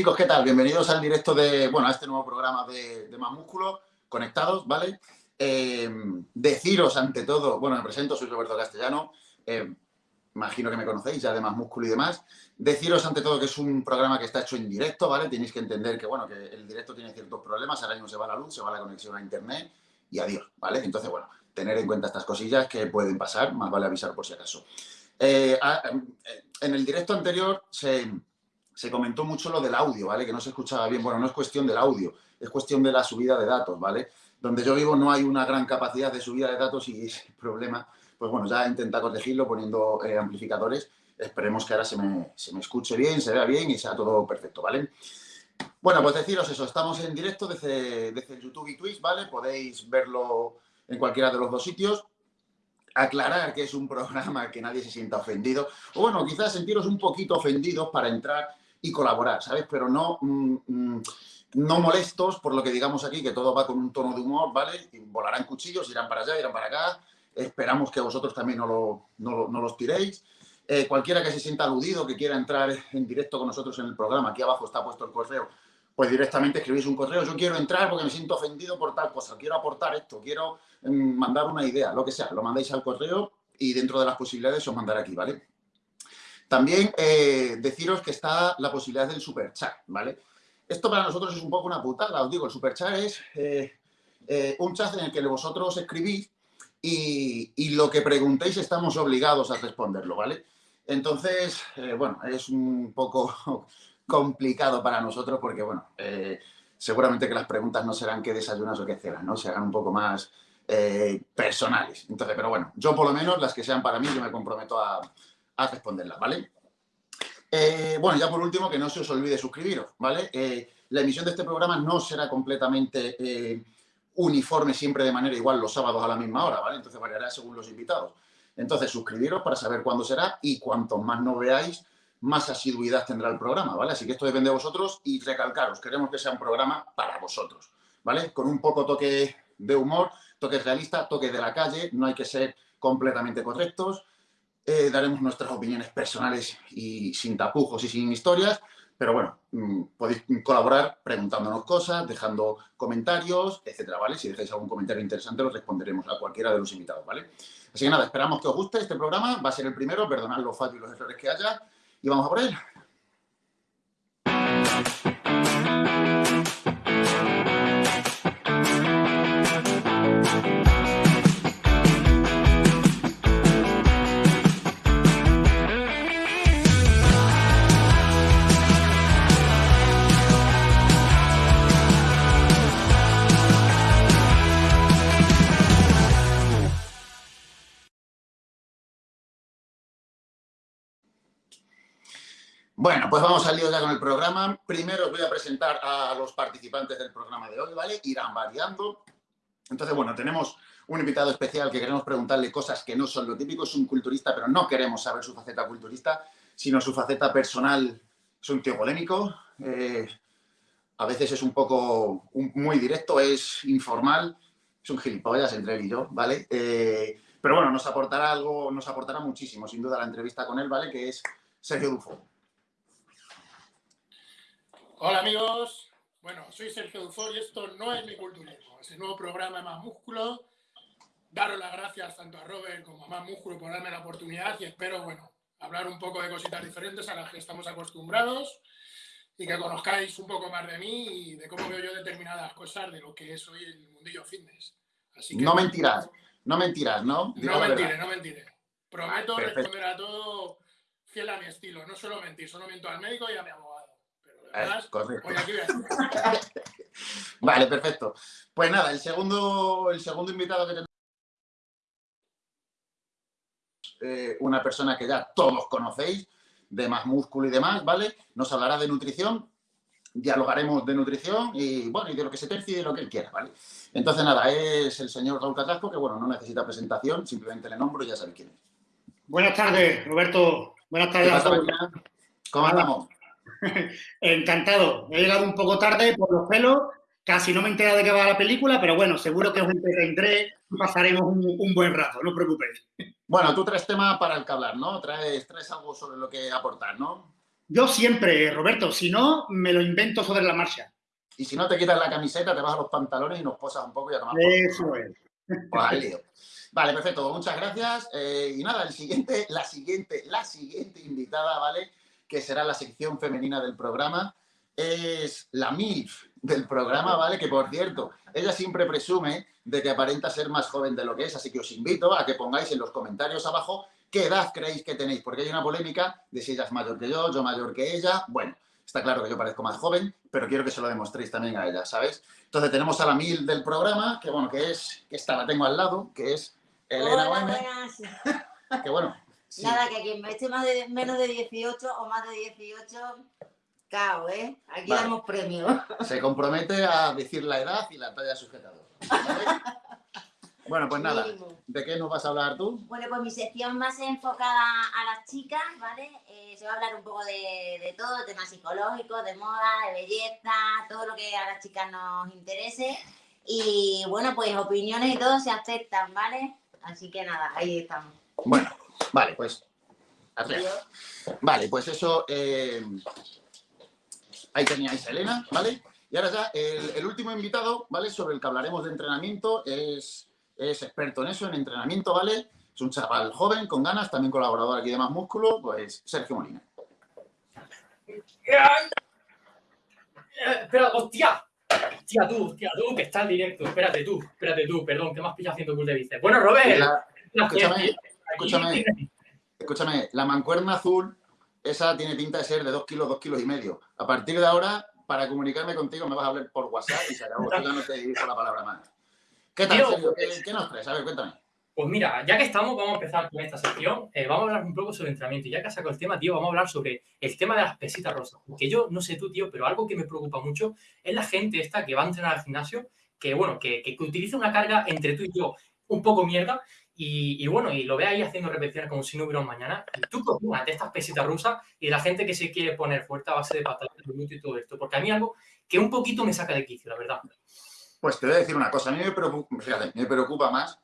Chicos, ¿qué tal? Bienvenidos al directo de, bueno, a este nuevo programa de, Más Músculo, conectados, ¿vale? Eh, deciros ante todo, bueno, me presento, soy Roberto Castellano, eh, imagino que me conocéis ya de Más Músculo y demás. Deciros ante todo que es un programa que está hecho en directo, ¿vale? Tenéis que entender que, bueno, que el directo tiene ciertos problemas, ahora mismo se va la luz, se va la conexión a internet y adiós, ¿vale? Entonces, bueno, tener en cuenta estas cosillas que pueden pasar, más vale avisar por si acaso. Eh, en el directo anterior se, se, comentó mucho lo del audio, ¿vale? Que no se escuchaba bien. Bueno, no es cuestión del audio, es cuestión de la subida de datos, ¿vale? Donde yo vivo no hay una gran capacidad de subida de datos y ese problema, pues bueno, ya intenta corregirlo poniendo eh, amplificadores. Esperemos que ahora se me, se me escuche bien, se vea bien y sea todo perfecto, ¿vale? Bueno, pues deciros eso, estamos en directo desde, desde YouTube y Twitch, ¿vale? Podéis verlo en cualquiera de los dos sitios. Aclarar que es un programa que nadie se sienta ofendido. O bueno, quizás sentiros un poquito ofendidos para entrar y colaborar, ¿sabes? Pero no, mm, mm, no molestos por lo que digamos aquí, que todo va con un tono de humor, ¿vale? Volarán cuchillos, irán para allá, irán para acá. Esperamos que vosotros también no, lo, no, no los tiréis. Eh, cualquiera que se sienta aludido, que quiera entrar en directo con nosotros en el programa, aquí abajo está puesto el correo, pues directamente escribís un correo, yo quiero entrar porque me siento ofendido por tal cosa, quiero aportar esto, quiero mm, mandar una idea, lo que sea, lo mandáis al correo y dentro de las posibilidades os mandaré aquí, ¿vale? También eh, deciros que está la posibilidad del super chat, ¿vale? Esto para nosotros es un poco una putada, os digo, el super chat es eh, eh, un chat en el que vosotros escribís y, y, lo que preguntéis estamos obligados a responderlo, ¿vale? Entonces, bueno, es un poco complicado para nosotros porque, bueno, seguramente que las preguntas no serán qué desayunas o qué cenas, ¿no? Se hagan un poco más personales. Entonces, pero bueno, yo por lo menos las que sean para mí, yo me comprometo a, responderlas, ¿vale? Eh, bueno, ya por último, que no se os olvide suscribiros, ¿vale? la emisión de este programa no será completamente uniforme siempre de manera igual los sábados a la misma hora, ¿vale? Entonces variará según los invitados. Entonces, suscribiros para saber cuándo será y cuanto más no veáis, más asiduidad tendrá el programa, ¿vale? Así que esto depende de vosotros y recalcaros, queremos que sea un programa para vosotros, ¿vale? Con un poco toque de humor, toque realista, toque de la calle, no hay que ser completamente correctos, eh, daremos nuestras opiniones personales y sin tapujos y sin historias, pero bueno, mm, podéis colaborar preguntándonos cosas, dejando comentarios, etcétera, ¿vale? Si dejáis algún comentario interesante, lo responderemos a cualquiera de los invitados, ¿vale? Así que nada, esperamos que os guste este programa, va a ser el primero, perdonad los fallos y los errores que haya, y vamos a por él. Bueno, pues vamos al lío ya con el programa. Primero os voy a presentar a los participantes del programa de hoy, ¿vale? Irán variando. Entonces, bueno, tenemos un invitado especial que queremos preguntarle cosas que no son lo típico. Es un culturista, pero no queremos saber su faceta culturista, sino su faceta personal. Es un tío polémico. Eh, a veces es un poco muy directo, es informal. Es un gilipollas entre él y yo, ¿vale? Eh, pero bueno, nos aportará algo, nos aportará muchísimo, sin duda, la entrevista con él, ¿vale? Que es Sergio Dufo. Hola amigos, bueno, soy Sergio Dufor y esto no es mi culturismo, es el nuevo programa de Más Músculo. Daros las gracias tanto a Robert como a Más Músculo por darme la oportunidad y espero, bueno, hablar un poco de cositas diferentes a las que estamos acostumbrados y que conozcáis un poco más de mí y de cómo veo yo determinadas cosas de lo que es hoy el mundillo fitness. Así que, no mentirás, no mentirás, ¿no? no mentiré, no mentiré. Prometo responder a todo fiel a mi estilo, no solo mentir, solo miento al médico y a mi abogado. Eh, vale, perfecto. Pues nada, el segundo, el segundo invitado que tenemos eh, una persona que ya todos conocéis, de más músculo y demás, ¿vale? Nos hablará de nutrición, dialogaremos de nutrición y, bueno, y de lo que se tercie y de lo que él quiera, ¿vale? Entonces, nada, es el señor Raúl Catrasco, que, bueno, no necesita presentación, simplemente le nombro y ya sabe quién es. Buenas tardes, Roberto. Buenas tardes. ¿Cómo andamos? Encantado. He llegado un poco tarde por los pelos. Casi no me he enterado de qué va la película, pero bueno, seguro que os entretendré y pasaremos un, buen rato, no os preocupéis. Bueno, tú traes tema para el que hablar, ¿no? Traes, traes algo sobre lo que aportar, ¿no? Yo siempre, Roberto, si no, me lo invento sobre la marcha. Y si no te quitas la camiseta, te bajas los pantalones y nos posas un poco y a tomar Eso es. Pues vale, perfecto. Muchas gracias. Eh, y nada, el siguiente, la siguiente, la siguiente invitada, ¿vale? Que será la sección femenina del programa, es la MILF del programa, ¿vale? Que por cierto, ella siempre presume de que aparenta ser más joven de lo que es, así que os invito a que pongáis en los comentarios abajo qué edad creéis que tenéis, porque hay una polémica de si ella es mayor que yo, yo mayor que ella. Bueno, está claro que yo parezco más joven, pero quiero que se lo demostréis también a ella, ¿sabes? Entonces tenemos a la mil del programa, que bueno, que es, que esta la tengo al lado, que es Elena Hola, buenas. que bueno. Nada, que quien esté más de, menos de 18 o más de 18, cao, ¿eh? Aquí damos premio. Se compromete a decir la edad y la talla sujetador. ¿vale? Bueno, pues nada, ¿de qué nos vas a hablar tú? Bueno, pues mi sección más enfocada a las chicas, ¿vale? Eh, se va a hablar un poco de, todo, temas psicológicos, de moda, de belleza, todo lo que a las chicas nos interese. Y bueno, pues opiniones y todo se aceptan, ¿vale? Así que nada, ahí estamos. Bueno, vale, pues Vale, pues eso, eh, ahí teníais a Elena, ¿vale? Y ahora ya, el, el último invitado, ¿vale? Sobre el que hablaremos de entrenamiento es es experto en eso, en entrenamiento, ¿vale? Es un chaval joven, con ganas, también colaborador aquí de Más Músculo, pues Sergio Molina. Espera, hostia. Hostia, tú, hostia, tú, que está en directo. Espérate tú, espérate tú, perdón, que me has pillado haciendo curso de bíceps. Bueno, Robert. escúchame, escúchame, escúchame, la mancuerna azul, esa tiene pinta de ser de dos kilos, dos kilos y medio. A partir de ahora, para comunicarme contigo, me vas a hablar por WhatsApp y se acabó. Yo ya no te digo la palabra más. ¿Qué tal, ¿Qué, nos traes? A ver, cuéntame. Pues mira, ya que estamos, vamos a empezar con esta sección. Eh, vamos a hablar un poco sobre entrenamiento. Ya que has sacado el tema, tío, vamos a hablar sobre el tema de las pesitas rosas. Que yo no sé tú, tío, pero algo que me preocupa mucho es la gente esta que va a entrenar al gimnasio, que bueno, que, que, utiliza una carga entre tú y yo un poco mierda. Y, bueno, y lo ve ahí haciendo repeticiones como si no hubiera un mañana. Y tú una de estas pesitas rusas y la gente que se quiere poner fuerte a base de patatas, y todo esto. Porque a mí algo que un poquito me saca de quicio, la verdad. Pues te voy a decir una cosa, a mí me preocupa, me preocupa más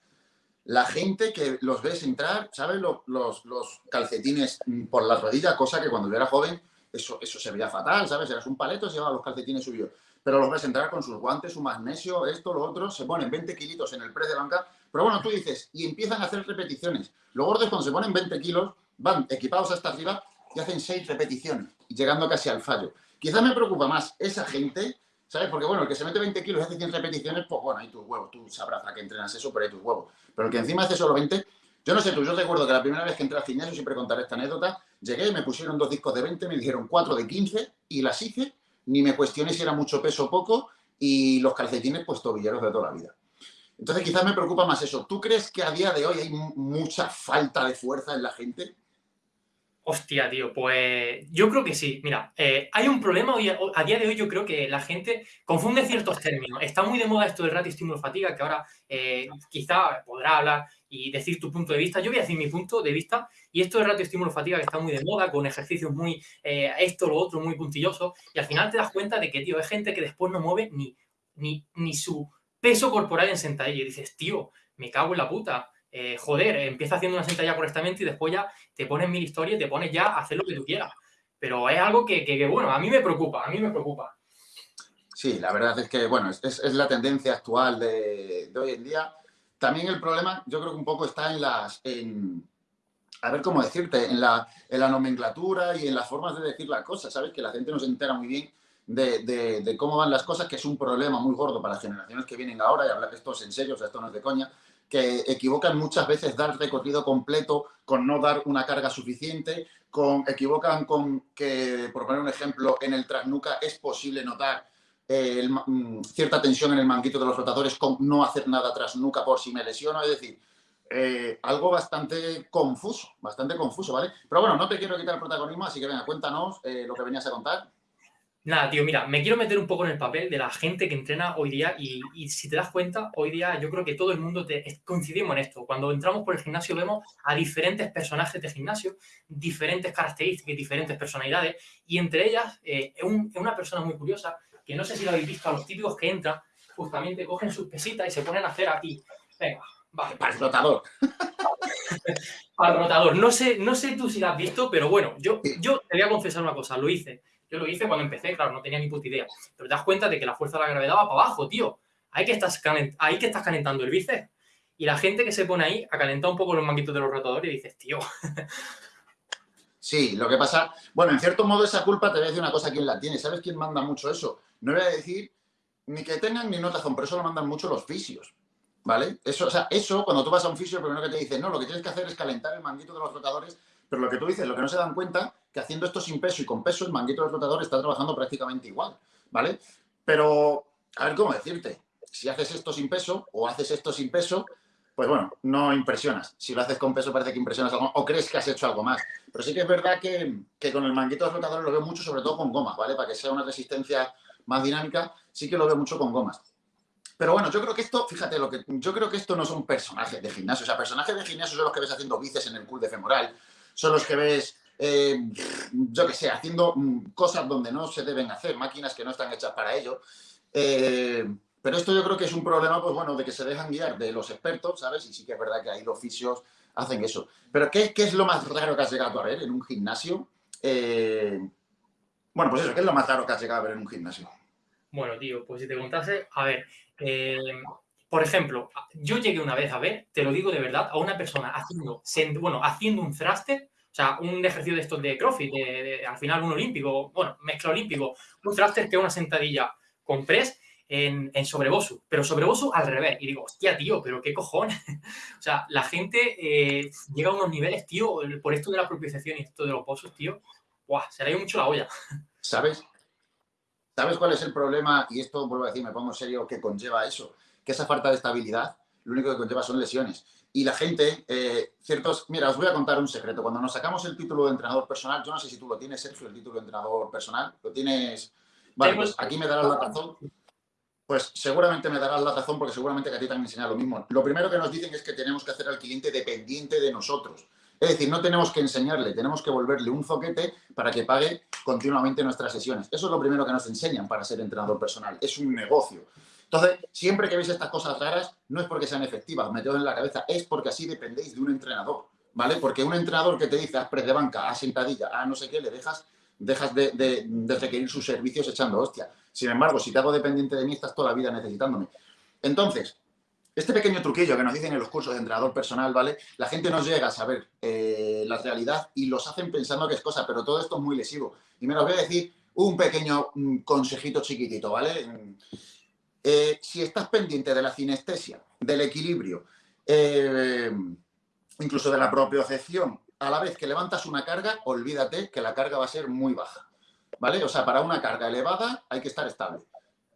la gente que los ves entrar, ¿sabes? Los, calcetines por la rodilla, cosa que cuando yo era joven eso, eso se veía fatal, ¿sabes? Eras un paleto, se llevaba los calcetines subidos. Pero los ves entrar con sus guantes, su magnesio, esto, lo otro, se ponen 20 kilitos en el press de banca. Pero bueno, tú dices, y empiezan a hacer repeticiones. Los gordos cuando se ponen 20 kilos, van equipados hasta arriba y hacen 6 repeticiones, llegando casi al fallo. Quizás me preocupa más esa gente ¿Sabes? Porque bueno, el que se mete 20 kilos y hace 100 repeticiones, pues bueno, hay tus huevos, tú sabrás a qué entrenas eso, pero hay tus huevos. Pero el que encima hace solo 20, yo no sé tú, yo recuerdo que la primera vez que entré al gimnasio, siempre contaré esta anécdota, llegué, me pusieron dos discos de 20, me dijeron cuatro de 15 y las hice, ni me cuestioné si era mucho peso o poco y los calcetines pues tobilleros de toda la vida. Entonces quizás me preocupa más eso. ¿Tú crees que a día de hoy hay mucha falta de fuerza en la gente? Hostia, tío, pues yo creo que sí. Mira, eh, hay un problema hoy, a día de hoy, yo creo que la gente confunde ciertos términos. Está muy de moda esto del ratio estímulo-fatiga, que ahora eh, quizá podrá hablar y decir tu punto de vista. Yo voy a decir mi punto de vista y esto del ratio estímulo-fatiga que está muy de moda, con ejercicios muy, eh, esto, lo otro, muy puntilloso, y al final te das cuenta de que, tío, hay gente que después no mueve ni, ni, ni su peso corporal en sentadilla y dices, tío, me cago en la puta eh, joder, empieza haciendo una sentadilla correctamente y después ya te pones mil historias y te pones ya a hacer lo que tú quieras. Pero es algo que, bueno, a mí me preocupa, a mí me preocupa. Sí, la verdad es que, bueno, es, la tendencia actual de, hoy en día. También el problema, yo creo que un poco está en las, en, a ver cómo decirte, en la, en la nomenclatura y en las formas de decir las cosas, ¿sabes? Que la gente no se entera muy bien de, de, cómo van las cosas, que es un problema muy gordo para las generaciones que vienen ahora, y hablar esto es en serio, o sea, esto no es de coña, que equivocan muchas veces dar recorrido completo con no dar una carga suficiente, con, equivocan con que, por poner un ejemplo, en el trasnuca es posible notar eh, mm, cierta tensión en el manguito de los rotadores con no hacer nada tras nuca por si me lesiono, es decir, eh, algo bastante confuso, bastante confuso, ¿vale? Pero bueno, no te quiero quitar el protagonismo, así que venga, cuéntanos eh, lo que venías a contar. Nada, tío, mira, me quiero meter un poco en el papel de la gente que entrena hoy día y, si te das cuenta, hoy día yo creo que todo el mundo te, coincidimos en esto. Cuando entramos por el gimnasio vemos a diferentes personajes de gimnasio, diferentes características, diferentes personalidades y entre ellas eh, es una persona muy curiosa que no sé si lo habéis visto a los típicos que entran, justamente cogen sus pesitas y se ponen a hacer aquí. Venga, Vale. Para el rotador. Al rotador. No sé, no sé tú si lo has visto, pero bueno, yo, yo te voy a confesar una cosa, lo hice. Yo lo hice cuando empecé, claro, no tenía ni puta idea. Pero te das cuenta de que la fuerza de la gravedad va para abajo, tío. Ahí que estás, calent- ahí que estás calentando el bíceps. Y la gente que se pone ahí a calentar un poco los manguitos de los rotadores y dices, tío, Sí, lo que pasa, bueno, en cierto modo esa culpa te voy a decir una cosa, ¿quién la tiene? ¿Sabes quién manda mucho eso? No voy a decir ni que tengan ni no razón, pero eso lo mandan mucho los fisios, ¿vale? Eso, o sea, eso, cuando tú vas a un fisio, lo primero que te dice, no, lo que tienes que hacer es calentar el manguito de los rotadores, pero lo que tú dices, lo que no se dan cuenta, que haciendo esto sin peso y con peso, el manguito del rotador está trabajando prácticamente igual, ¿vale? Pero, a ver cómo decirte, si haces esto sin peso o haces esto sin peso, pues bueno, no impresionas. Si lo haces con peso parece que impresionas algo o crees que has hecho algo más. Pero sí que es verdad que, que con el manguito de los rotadores lo veo mucho, sobre todo con gomas, ¿vale? Para que sea una resistencia más dinámica, sí que lo veo mucho con gomas. Pero bueno, yo creo que esto, fíjate, lo que, yo creo que esto no son personajes de gimnasio. O sea, personajes de gimnasio son los que ves haciendo bíceps en el cool de femoral, son los que ves, eh, yo qué sé, haciendo mm, cosas donde no se deben hacer, máquinas que no están hechas para ello. Eh, pero esto yo creo que es un problema, pues bueno, de que se dejan guiar de los expertos, ¿sabes? Y sí que es verdad que ahí los fisios hacen eso. Pero ¿qué, qué es lo más raro que has llegado a ver en un gimnasio? Eh, bueno, pues eso, ¿qué es lo más raro que has llegado a ver en un gimnasio? Bueno, tío, pues si te contase, a ver, eh, por ejemplo, yo llegué una vez a ver, te lo digo de verdad, a una persona haciendo, bueno, haciendo un thruster, o sea, un ejercicio de estos de CrossFit, al final un olímpico, bueno, mezcla olímpico, un thruster que es una sentadilla con press en, en sobrebosu, pero sobrebosu al revés. Y digo, hostia, tío, pero qué cojones. o sea, la gente eh, llega a unos niveles, tío, por esto de la propiciación y esto de los bosus, tío, guau, se le ha ido mucho la olla. ¿Sabes? ¿Sabes cuál es el problema? Y esto, vuelvo a decir, me pongo en serio, que conlleva eso. Que esa falta de estabilidad, lo único que conlleva son lesiones. Y la gente, eh, ciertos... Mira, os voy a contar un secreto. Cuando nos sacamos el título de entrenador personal, yo no sé si tú lo tienes, Sergio, el título de entrenador personal. ¿Lo tienes? Vale, pues aquí me darás la razón. Pues seguramente me darás la razón porque seguramente que a ti han enseñado lo mismo. Lo primero que nos dicen es que tenemos que hacer al cliente dependiente de nosotros. Es decir, no tenemos que enseñarle, tenemos que volverle un zoquete para que pague continuamente nuestras sesiones. Eso es lo primero que nos enseñan para ser entrenador personal. Es un negocio. Entonces, siempre que veis estas cosas raras, no es porque sean efectivas, meteos en la cabeza, es porque así dependéis de un entrenador, ¿vale? Porque un entrenador que te dice, haz press de banca, haz sentadilla, haz no sé qué, le dejas, dejas de, de- de requerir sus servicios echando hostia. Sin embargo, si te hago dependiente de mí, estás toda la vida necesitándome. Entonces, este pequeño truquillo que nos dicen en los cursos de entrenador personal, ¿vale? La gente no llega a saber eh, la realidad y los hacen pensando que es cosa, pero todo esto es muy lesivo. Y me los voy a decir un pequeño mm, consejito chiquitito, ¿vale? Mm, eh, si estás pendiente de la cinestesia, del equilibrio, eh, incluso de la propiocepción, a la vez que levantas una carga, olvídate que la carga va a ser muy baja, ¿vale? O sea, para una carga elevada hay que estar estable,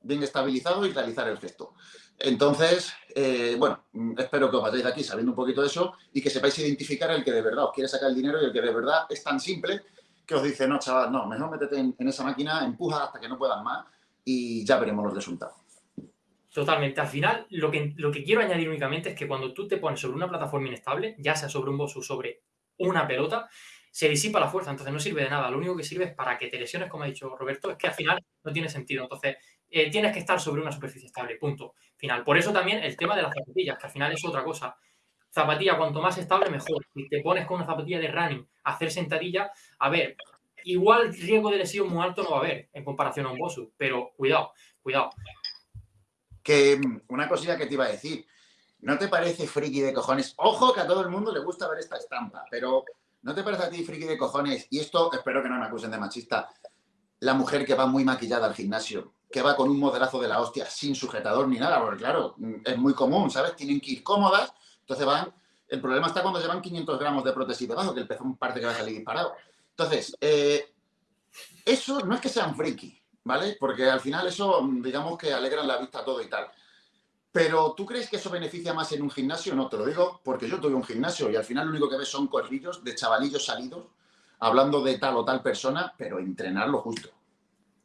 bien estabilizado y realizar el gesto. Entonces, eh, bueno, mm, espero que os vayáis de aquí sabiendo un poquito de eso y que sepáis identificar el que de verdad os quiere sacar el dinero y el que de verdad es tan simple que os dice, no, chaval, no, mejor métete en, esa máquina, empuja hasta que no puedas más y ya veremos los resultados. Totalmente. Al final, lo que, lo que quiero añadir únicamente es que cuando tú te pones sobre una plataforma inestable, ya sea sobre un bosu o sobre una pelota, se disipa la fuerza, entonces no sirve de nada. Lo único que sirve es para que te lesiones, como ha dicho Roberto, es que al final no tiene sentido. Entonces, eh, tienes que estar sobre una superficie estable, punto. Final. Por eso también el tema de las zapatillas, que al final es otra cosa. Zapatilla, cuanto más estable, mejor. Si te pones con una zapatilla de running a hacer sentadilla, a ver, igual riesgo de lesión muy alto no va a haber en comparación a un bosu, pero cuidado, cuidado. Que mm, una cosilla que te iba a decir, ¿no te parece friki de cojones? Ojo que a todo el mundo le gusta ver esta estampa, pero ¿no te parece a ti friki de cojones? Y esto, espero que no me acusen de machista, la mujer que va muy maquillada al gimnasio, que va con un modelazo de la hostia, sin sujetador ni nada, porque claro, es muy común, ¿sabes? Tienen que ir cómodas, entonces van... El problema está cuando llevan 500 gramos de prótesis debajo, que el pezón parte que va a salir disparado. Entonces, eh, eso no es que sean friki, ¿vale? Porque al final eso, digamos que alegran la vista todo y tal. Pero ¿tú crees que eso beneficia más en un gimnasio? No, te lo digo porque yo tuve un gimnasio y al final lo único que ves son corrillos de chavalillos salidos hablando de tal o tal persona, pero entrenar lo justo.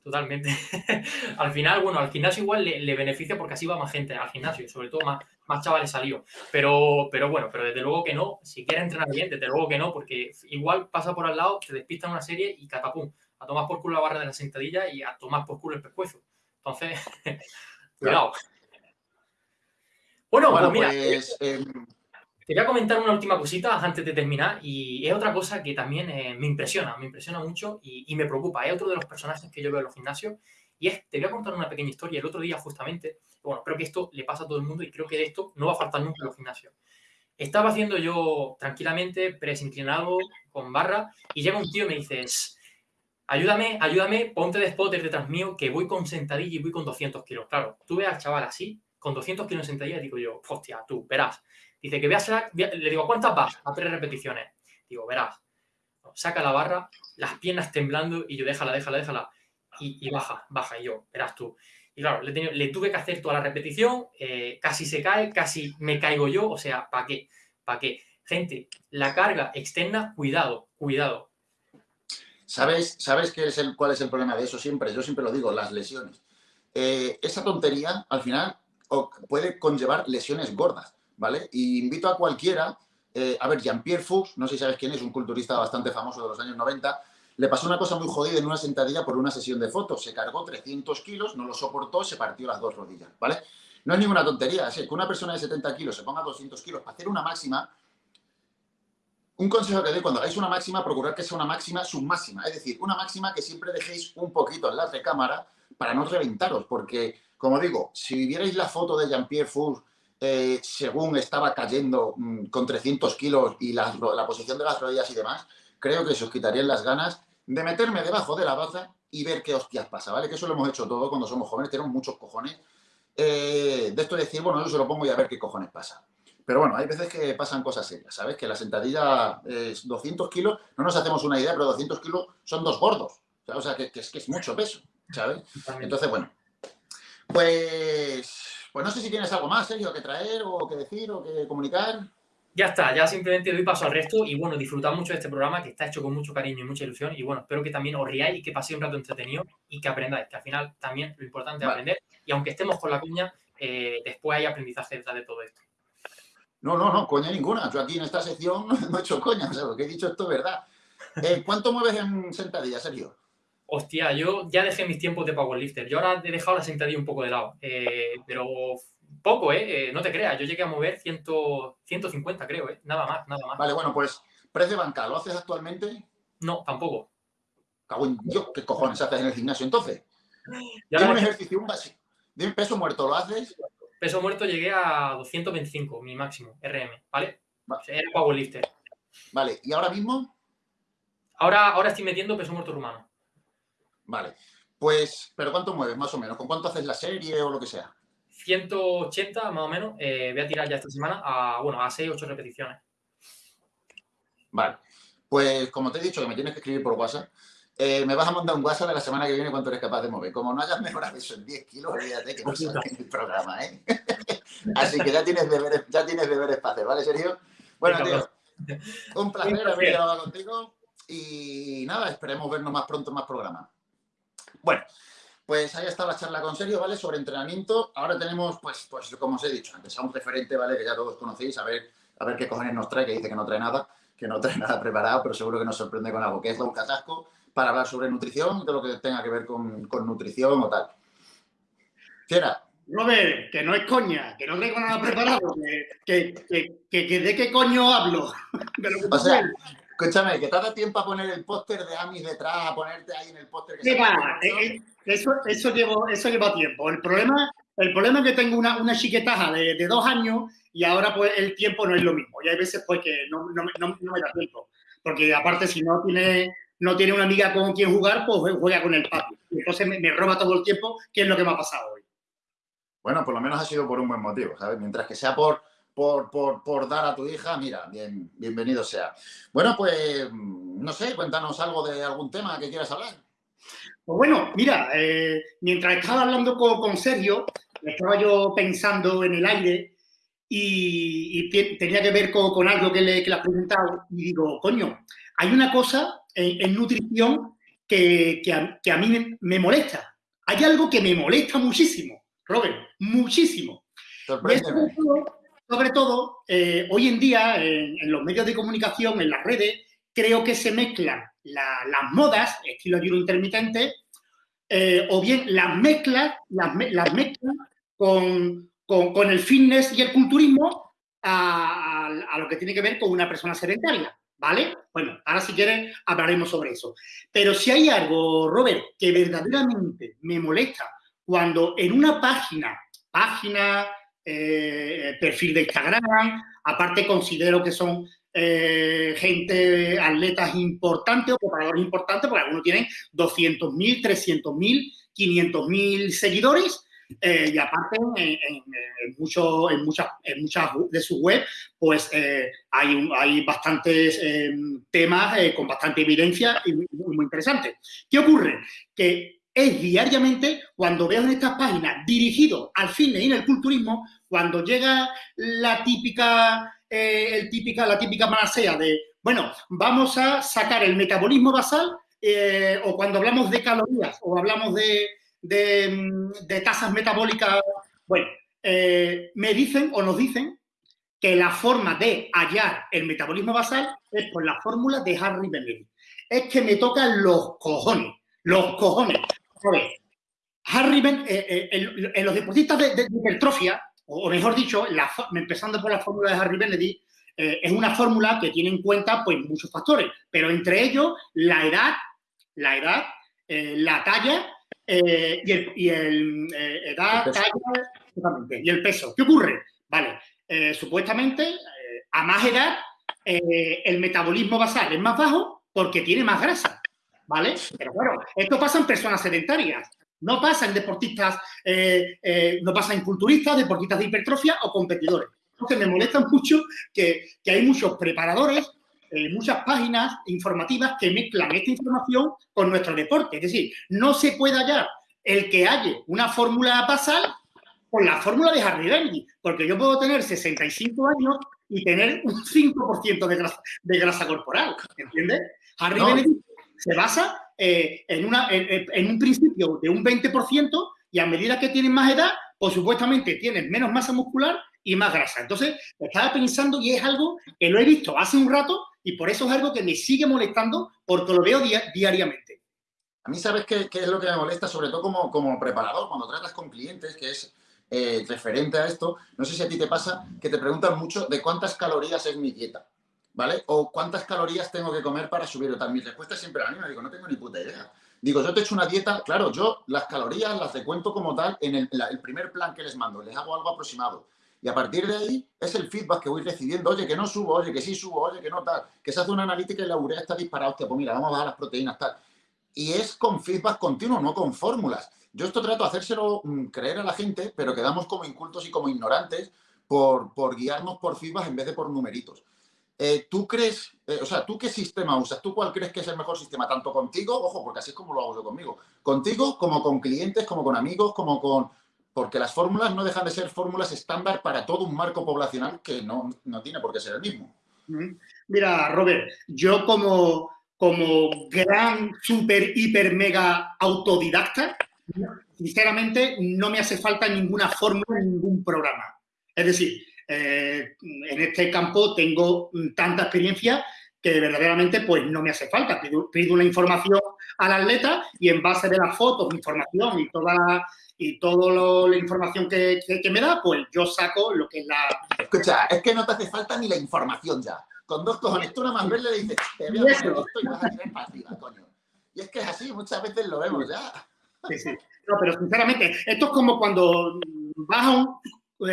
Totalmente. al final, bueno, al gimnasio igual le, le beneficia porque así va más gente al gimnasio, sobre todo más, más chavales salidos. Pero, pero bueno, pero desde luego que no. Si quieres entrenar bien, desde luego que no, porque igual pasa por al lado, te despista en una serie y catapum, a tomar por culo la barra de la sentadilla y a tomar por culo el pescuezo. Entonces, cuidado. Bueno, Bueno, pues mira, pues, eh, te voy a comentar una última cosita antes de terminar y es otra cosa que también eh, me impresiona, me impresiona mucho y, y, me preocupa. Es otro de los personajes que yo veo en los gimnasios y es, te voy a contar una pequeña historia. El otro día justamente, bueno, creo que esto le pasa a todo el mundo y creo que de esto no va a faltar nunca en los gimnasios. Estaba haciendo yo tranquilamente, press inclinado, con barra, y llega un tío y me dice, ayúdame, ayúdame, ponte de spotter detrás mío, que voy con sentadilla y voy con 200 kilos. Claro, tú ves al chaval así, con 200 kilos en sentadilla, digo yo, hostia, tú, verás. Dice que veas, le digo, ¿cuántas vas? A tres repeticiones. Digo, verás. Saca la barra, las piernas temblando y yo, déjala, déjala, déjala. Y, baja, baja. Y yo, verás tú. Y claro, le, tuve que hacer toda la repetición, eh, casi se cae, casi me caigo yo. O sea, ¿para qué? ¿Para qué? Gente, la carga externa, cuidado, cuidado. ¿Sabes, sabes qué es el, cuál es el problema de eso siempre? Yo siempre lo digo, las lesiones. Eh, esa tontería, al final, puede conllevar lesiones gordas, ¿vale? Y invito a cualquiera, eh, a ver, Jean-Pierre Fuchs, no sé si sabes quién es, un culturista bastante famoso de los años 90, le pasó una cosa muy jodida en una sentadilla por una sesión de fotos. Se cargó 300 kilos, no lo soportó, se partió las dos rodillas, ¿vale? No es ninguna tontería, es que una persona de 70 kilos se ponga 200 kilos para hacer una máxima, un consejo que doy cuando hagáis una máxima, procurar que sea una máxima submáxima. Es decir, una máxima que siempre dejéis un poquito en la recámara para no reventaros. Porque, como digo, si vierais la foto de Jean-Pierre Fous eh, según estaba cayendo mm, con 300 kilos y la, posición de las rodillas y demás, creo que se os quitarían las ganas de meterme debajo de la baza y ver qué hostias pasa, ¿vale? Que eso lo hemos hecho todo cuando somos jóvenes, tenemos muchos cojones. Eh, de esto de decir, bueno, yo se lo pongo y a ver qué cojones pasa. Pero bueno, hay veces que pasan cosas serias, ¿sabes? Que la sentadilla es 200 kilos, no nos hacemos una idea, pero 200 kilos son dos gordos. O sea, que, es, que es mucho peso, ¿sabes? Entonces, bueno, pues, pues no sé si tienes algo más, Sergio, que traer o que decir o que comunicar. Ya está, ya simplemente doy paso al resto y bueno, disfrutad mucho de este programa que está hecho con mucho cariño y mucha ilusión y bueno, espero que también os riáis y que paséis un rato entretenido y que aprendáis, que al final también lo importante es aprender y aunque estemos con la cuña, eh, después hay aprendizaje detrás de todo esto. No, no, no, coña ninguna. Yo aquí en esta sección no he hecho coña, o sea, lo que he dicho esto es verdad. Eh, ¿Cuánto mueves en sentadilla, Sergio? Hostia, yo ya dejé mis tiempos de powerlifter. Yo ahora he dejado la sentadilla un poco de lado. Eh, pero poco, ¿eh? No te creas. Yo llegué a mover 100, 150, creo, ¿eh? Nada más, nada más. Vale, bueno, pues press de banca, ¿lo haces actualmente? No, tampoco. Cago en Dios, ¿qué cojones haces en el gimnasio entonces? Ya un ejercicio, un. De un peso muerto, ¿lo haces? Peso muerto llegué a 225, mi máximo, RM, ¿vale? Era powerlifter. Vale, ¿y ahora mismo? Ahora, ahora estoy metiendo peso muerto rumano. Vale. Pues, ¿pero cuánto mueves más o menos? ¿Con cuánto haces la serie o lo que sea? 180 más o menos. Eh, voy a tirar ya esta semana a, bueno, a 6, 8 repeticiones. Vale. Pues, como te he dicho, que me tienes que escribir por WhatsApp. Eh, me vas a mandar un WhatsApp de la semana que viene cuánto eres capaz de mover. Como no hayas mejorado eso en 10 kilos, olvídate que no sale en el programa, ¿eh? Así que ya tienes deberes, ya tienes deberes para hacer, ¿vale, Sergio? Bueno, tío, un placer haber grabado contigo y nada, esperemos vernos más pronto en más programas. Bueno, pues ahí está la charla con Sergio, ¿vale? Sobre entrenamiento. Ahora tenemos, pues, pues como os he dicho antes, a un referente, ¿vale? Que ya todos conocéis, a ver, a ver qué cojones nos trae, que dice que no trae nada, que no trae nada preparado, pero seguro que nos sorprende con algo, que es Don Casasco para hablar sobre nutrición, de lo que tenga que ver con, nutrición o tal. Fiera. Robert, que no es coña, que no tengo nada preparado, que, de qué coño hablo. o sea, escúchame, que te da tiempo a poner el póster de Amis detrás, a ponerte ahí en el póster. Que eh, eh, eso, eso, eso lleva tiempo. El problema, el problema es que tengo una, una chiquetaja de, dos años y ahora pues el tiempo no es lo mismo. Y hay veces pues que no, no, no, no me da tiempo. Porque aparte si no tiene no tiene una amiga con quien jugar, pues juega con el papi. Entonces me, roba todo el tiempo, que es lo que me ha pasado hoy. Bueno, por lo menos ha sido por un buen motivo, ¿sabes? Mientras que sea por, por, por, dar a tu hija, mira, bien, bienvenido sea. Bueno, pues, no sé, cuéntanos algo de algún tema que quieras hablar. Pues bueno, mira, eh, mientras estaba hablando con, Sergio, estaba yo pensando en el aire y, tenía que ver con, algo que le, que le has preguntado y digo, coño, hay una cosa en, nutrición que, a, mí me, molesta. Hay algo que me molesta muchísimo, Robert, muchísimo. Sobre todo, eh, hoy en día, en, los medios de comunicación, en las redes, creo que se mezclan las modas, estilo ayuno intermitente, eh, o bien las mezclas, las, mezclas con, con, el fitness y el culturismo a, lo que tiene que ver con una persona sedentaria, ¿vale? Bueno, ahora si quieren hablaremos sobre eso. Pero si hay algo, Robert, que verdaderamente me molesta cuando en una página, página, eh, perfil de Instagram, aparte considero que son eh, gente, atletas importantes o preparadores importantes, porque algunos tienen 200.000, 300.000, 500.000 seguidores, eh, y aparte, en, en, muchas, en muchas de sus web, pues hay, hay bastantes em, temas con bastante evidencia y muy, muy interesantes. ¿Qué ocurre? Que es diariamente cuando veo en estas páginas dirigido al fitness y en el culturismo, cuando llega la típica, el típica, la típica manasea de, bueno, vamos a sacar el metabolismo basal o cuando hablamos de calorías o hablamos de, de, tasas metabólicas. Bueno, eh, me dicen o nos dicen que la forma de hallar el metabolismo basal es por la fórmula de Harry Benedict. Es que me tocan los cojones, los cojones. Harry ben, eh, eh, en, los deportistas de, hipertrofia, o, mejor dicho, empezando por la fórmula de Harry Benedict, es una fórmula que tiene en cuenta pues, muchos factores, pero entre ellos la edad, la edad, la talla eh, y el, y el eh, edad, talla, y el peso. ¿Qué ocurre? Vale, eh, supuestamente a más edad el metabolismo basal es más bajo porque tiene más grasa, ¿vale? Pero claro, esto pasa en personas sedentarias. No pasa en deportistas, no pasa en culturistas, deportistas de hipertrofia o competidores. Entonces me molesta mucho que, que hay muchos preparadores eh, muchas páginas informativas que mezclan esta información con nuestro deporte. Es decir, no se puede hallar el que halle una fórmula basal con la fórmula de Harry Bendy, porque yo puedo tener 65 años y tener un 5% de grasa, de grasa corporal, ¿entiendes? Harry se basa eh, en, una, en, un principio de un 20% y a medida que tienes más edad, pues supuestamente tienes menos masa muscular y más grasa. Entonces, estaba pensando y es algo que lo he visto hace un rato y por eso es algo que me sigue molestando porque lo veo diariamente. A mí, ¿sabes qué, es lo que me molesta? Sobre todo como, como preparador, cuando tratas con clientes, que es eh, referente a esto, no sé si a ti te pasa que te preguntan mucho de cuántas calorías es mi dieta, ¿vale? O cuántas calorías tengo que comer para subir o tal. Mi respuesta es siempre la misma, digo, no tengo ni puta idea. Digo, yo te he hecho una dieta, claro, yo las calorías las cuento como tal en el, el primer plan que les mando, les hago algo aproximado. Y a partir de ahí es el feedback que voy recibiendo. Oye, que no subo, oye, que sí subo, oye, que no tal. Que se hace una analítica y la urea está disparada. Hostia, pues mira, vamos a bajar las proteínas, tal. Y es con feedback continuo, no con fórmulas. Yo esto trato de hacérselo mm, creer a la gente, pero quedamos como incultos y como ignorantes por, por guiarnos por feedback en vez de por numeritos. Eh, ¿Tú crees, eh, o sea, tú qué sistema usas? ¿Tú cuál crees que es el mejor sistema? Tanto contigo, ojo, porque así es como lo hago yo conmigo, contigo como con clientes, como con amigos, como con porque las fórmulas no dejan de ser fórmulas estándar para todo un marco poblacional que no, tiene por qué ser el mismo. Mira, Robert, yo como, como gran, super, hiper, mega autodidacta, sinceramente no me hace falta ninguna fórmula ningún programa. Es decir, eh, en este campo tengo tanta experiencia que verdaderamente pues no me hace falta. Pido, pido una información al atleta y en base de las fotos, información y toda la y toda la información que, me da, pues yo saco lo que es la... Escucha, es que no te hace falta ni la información ya. Con dos cojones, tú nada más verle le dices, te veo esto y vas a tener partida, coño. Y es que es así, muchas veces lo vemos ya. Sí, sí. No, pero sinceramente, esto es como cuando vas a un,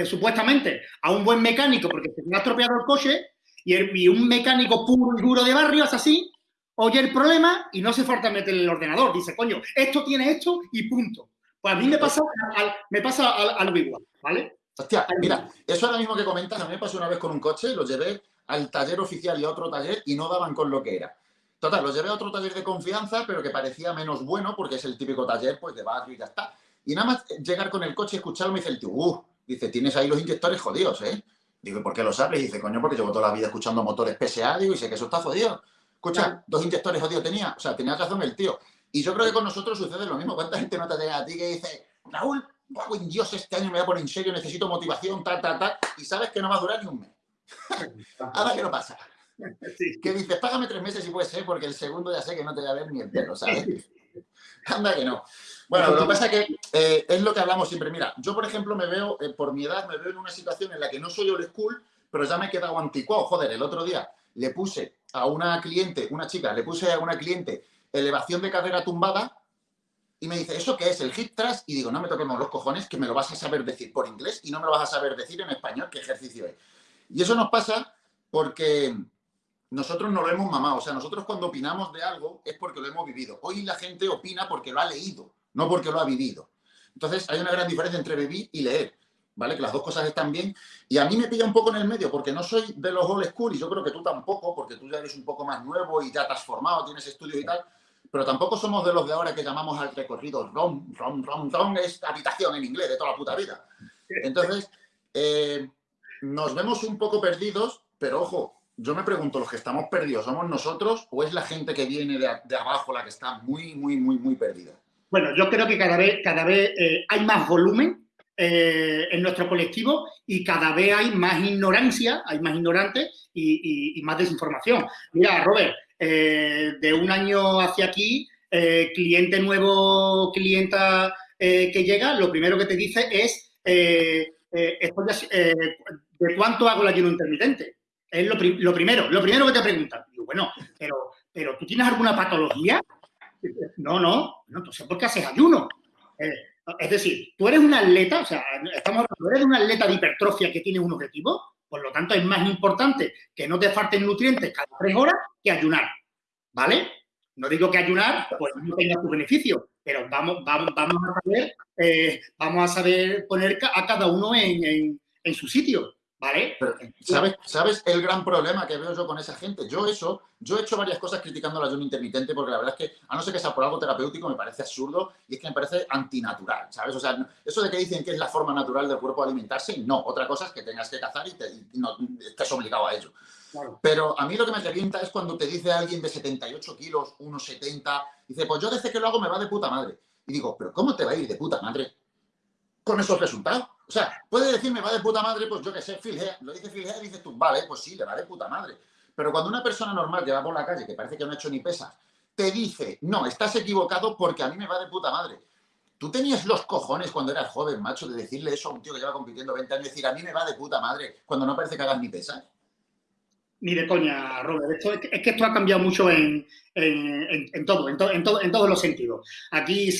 supuestamente, a un buen mecánico porque se ha estropeado el coche y, un mecánico puro y duro de barrio es así, oye el problema y no se falta meter el ordenador. Dice, coño, esto tiene esto y punto. Pues a mí me pasa, me pasa igual, ¿vale? Hostia, mira, eso ahora mismo que comentas, a mí me pasó una vez con un coche, lo llevé al taller oficial y a otro taller y no daban con lo que era. Total, lo llevé a otro taller de confianza, pero que parecía menos bueno porque es el típico taller pues de barrio y ya está. Y nada más llegar con el coche y escucharlo me dice el tío, uh, dice, tienes ahí los inyectores jodidos, ¿eh? Digo, ¿por qué lo sabes? Y dice, coño, porque llevo toda la vida escuchando motores PSA, digo, y sé que eso está jodido. Escucha, dos inyectores jodidos tenía. O sea, tenía razón el tío. Y yo creo que con nosotros sucede lo mismo. ¿Cuánta gente no te llega a ti que dice, Raúl, hago en Dios, este año me voy a poner en serio, necesito motivación, tal, tal, tal, y sabes que no va a durar ni un mes? Ahora que no pasa. Que dices, págame tres meses y puede ser, porque el segundo ya sé que no te voy a ver ni el pelo, ¿sabes? Anda que no. Bueno, lo que pasa es que eh, es lo que hablamos siempre. Mira, yo, por ejemplo, me veo, eh, por mi edad, me veo en una situación en la que no soy old school, pero ya me he quedado anticuado. Joder, el otro día le puse a una cliente, una chica, le puse a una cliente elevación de cadera tumbada y me dice, ¿eso qué es? ¿El hip thrust? Y digo, no me toquemos los cojones, que me lo vas a saber decir por inglés y no me lo vas a saber decir en español qué ejercicio es. Y eso nos pasa porque nosotros no lo hemos mamado. O sea, nosotros cuando opinamos de algo es porque lo hemos vivido. Hoy la gente opina porque lo ha leído, no porque lo ha vivido. Entonces, hay una gran diferencia entre vivir y leer. ¿vale? Que las dos cosas están bien. Y a mí me pilla un poco en el medio, porque no soy de los old school, y yo creo que tú tampoco, porque tú ya eres un poco más nuevo y ya te has formado, tienes estudios y tal, pero tampoco somos de los de ahora que llamamos al recorrido ROM, ROM, ROM, ROM, es habitación en inglés de toda la puta vida. Entonces, eh, nos vemos un poco perdidos, pero ojo, yo me pregunto, ¿los que estamos perdidos somos nosotros o es la gente que viene de, abajo la que está muy, muy, muy, muy perdida? Bueno, yo creo que cada vez, cada vez eh, hay más volumen eh, en nuestro colectivo y cada vez hay más ignorancia, hay más ignorantes y, más desinformación. Mira, Robert, eh, de un año hacia aquí, cliente nuevo, clienta que llega, lo primero que te dice es ¿de cuánto hago el ayuno intermitente? Es lo, primero, lo primero que te preguntan. Digo, bueno, pero, pero ¿tú tienes alguna patología? No, no, no, entonces ¿por qué haces ayuno? Es decir, tú eres un atleta, o sea, estamos hablando, eres un atleta de hipertrofia que tiene un objetivo, por lo tanto es más importante que no te falten nutrientes cada tres horas que ayunar, ¿vale? No digo que ayunar pues no tenga su beneficio, pero vamos, vamos, vamos a saber, eh, vamos a saber poner a cada uno en su sitio. ¿Vale? ¿sabes, ¿Sabes el gran problema que veo yo con esa gente? Yo eso, yo he hecho varias cosas criticando la ayuno intermitente porque la verdad es que, a no ser que sea por algo terapéutico, me parece absurdo y es que me parece antinatural, ¿sabes? O sea, eso de que dicen que es la forma natural del cuerpo alimentarse, no. Otra cosa es que tengas que cazar y, te, no, estés obligado a ello. Pero a mí lo que me revienta es cuando te dice alguien de 78 kilos, 1,70, dice, pues yo desde que lo hago me va de puta madre. Y digo, ¿pero cómo te va a ir de puta madre con esos resultados? O sea, puede decirme, va de puta madre, pues yo que sé, Phil Lo dice Phil y dices tú, vale, pues sí, le va de puta madre. Pero cuando una persona normal que va por la calle, que parece que no ha hecho ni pesas, te dice, no, estás equivocado porque a mí me va de puta madre. Tú tenías los cojones cuando eras joven, macho, de decirle eso a un tío que lleva compitiendo 20 años, decir, a mí me va de puta madre, cuando no parece que hagas ni pesas. Ni de coña, Robert. es, que, esto ha cambiado mucho en, todo, en, en, todos los sentidos. Aquí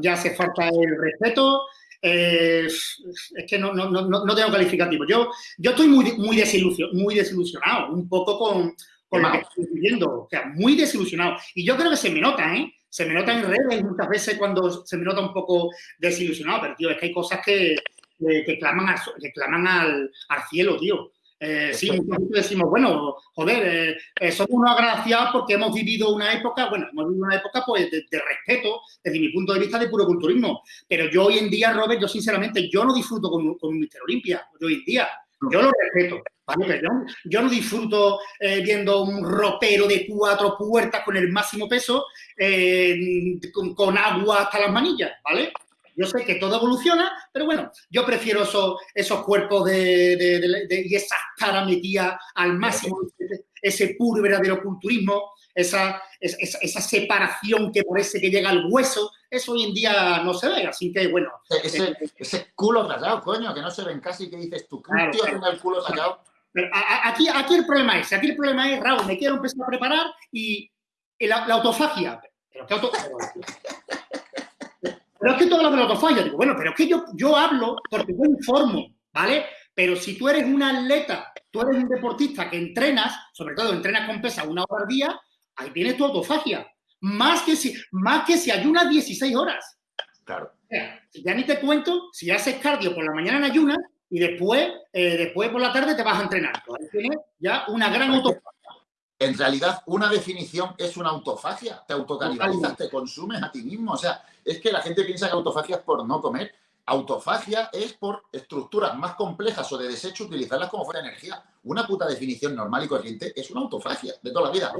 ya hace falta el respeto, eh, es que no, no, no, no, tengo calificativo. Yo, yo estoy muy, muy, desilusionado, muy desilusionado, un poco con, con lo que estoy viviendo. O sea, muy desilusionado. Y yo creo que se me nota, ¿eh? Se me nota en redes muchas veces cuando se me nota un poco desilusionado, pero, tío, es que hay cosas que, que, claman, que claman al, al cielo, tío. Eh, sí, muchos decimos, bueno, joder, eh, eh, somos unos agraciados porque hemos vivido una época, bueno, hemos vivido una época pues de, respeto desde mi punto de vista de puro culturismo. Pero yo hoy en día, Robert, yo sinceramente, yo no disfruto con, con un Mister Olimpia, hoy en día. Yo lo respeto, ¿vale? yo, no disfruto viendo un ropero de cuatro puertas con el máximo peso con, con, agua hasta las manillas, ¿vale? Yo sé que todo evoluciona, pero bueno, yo prefiero esos, esos cuerpos de, y esa cara metida al máximo, ese puro verdadero culturismo, esa, esa, separación que parece que llega al hueso, eso hoy en día no se ve, así que bueno. Ese, eh, ese culo rayado, coño, que no se ven casi, que dices tú, claro, tío claro. el culo rayado. aquí, aquí el problema es, aquí el problema es, Raúl, me quiero empezar a preparar y la, autofagia. Pero, ¿qué auto, pero es que tú hablas de la autofalla. Digo, bueno, pero es que yo, yo hablo porque yo informo, ¿vale? Pero si tú eres un atleta, tú eres un deportista que entrenas, sobre todo entrenas con pesa una hora al día, ahí tienes tu autofagia. Más que si, más que si ayunas 16 horas. Claro. ya ni te cuento si haces cardio por la mañana en ayunas y después, eh, después por la tarde te vas a entrenar. Ahí tienes ya una gran autofagia. En realidad, una definición es una autofagia. Te autocanibalizas, te consumes a ti mismo. O sea, es que la gente piensa que autofagia es por no comer. Autofagia es por estructuras más complejas o de desecho utilizarlas como fuera energía. Una puta definición normal y corriente es una autofagia de toda la vida.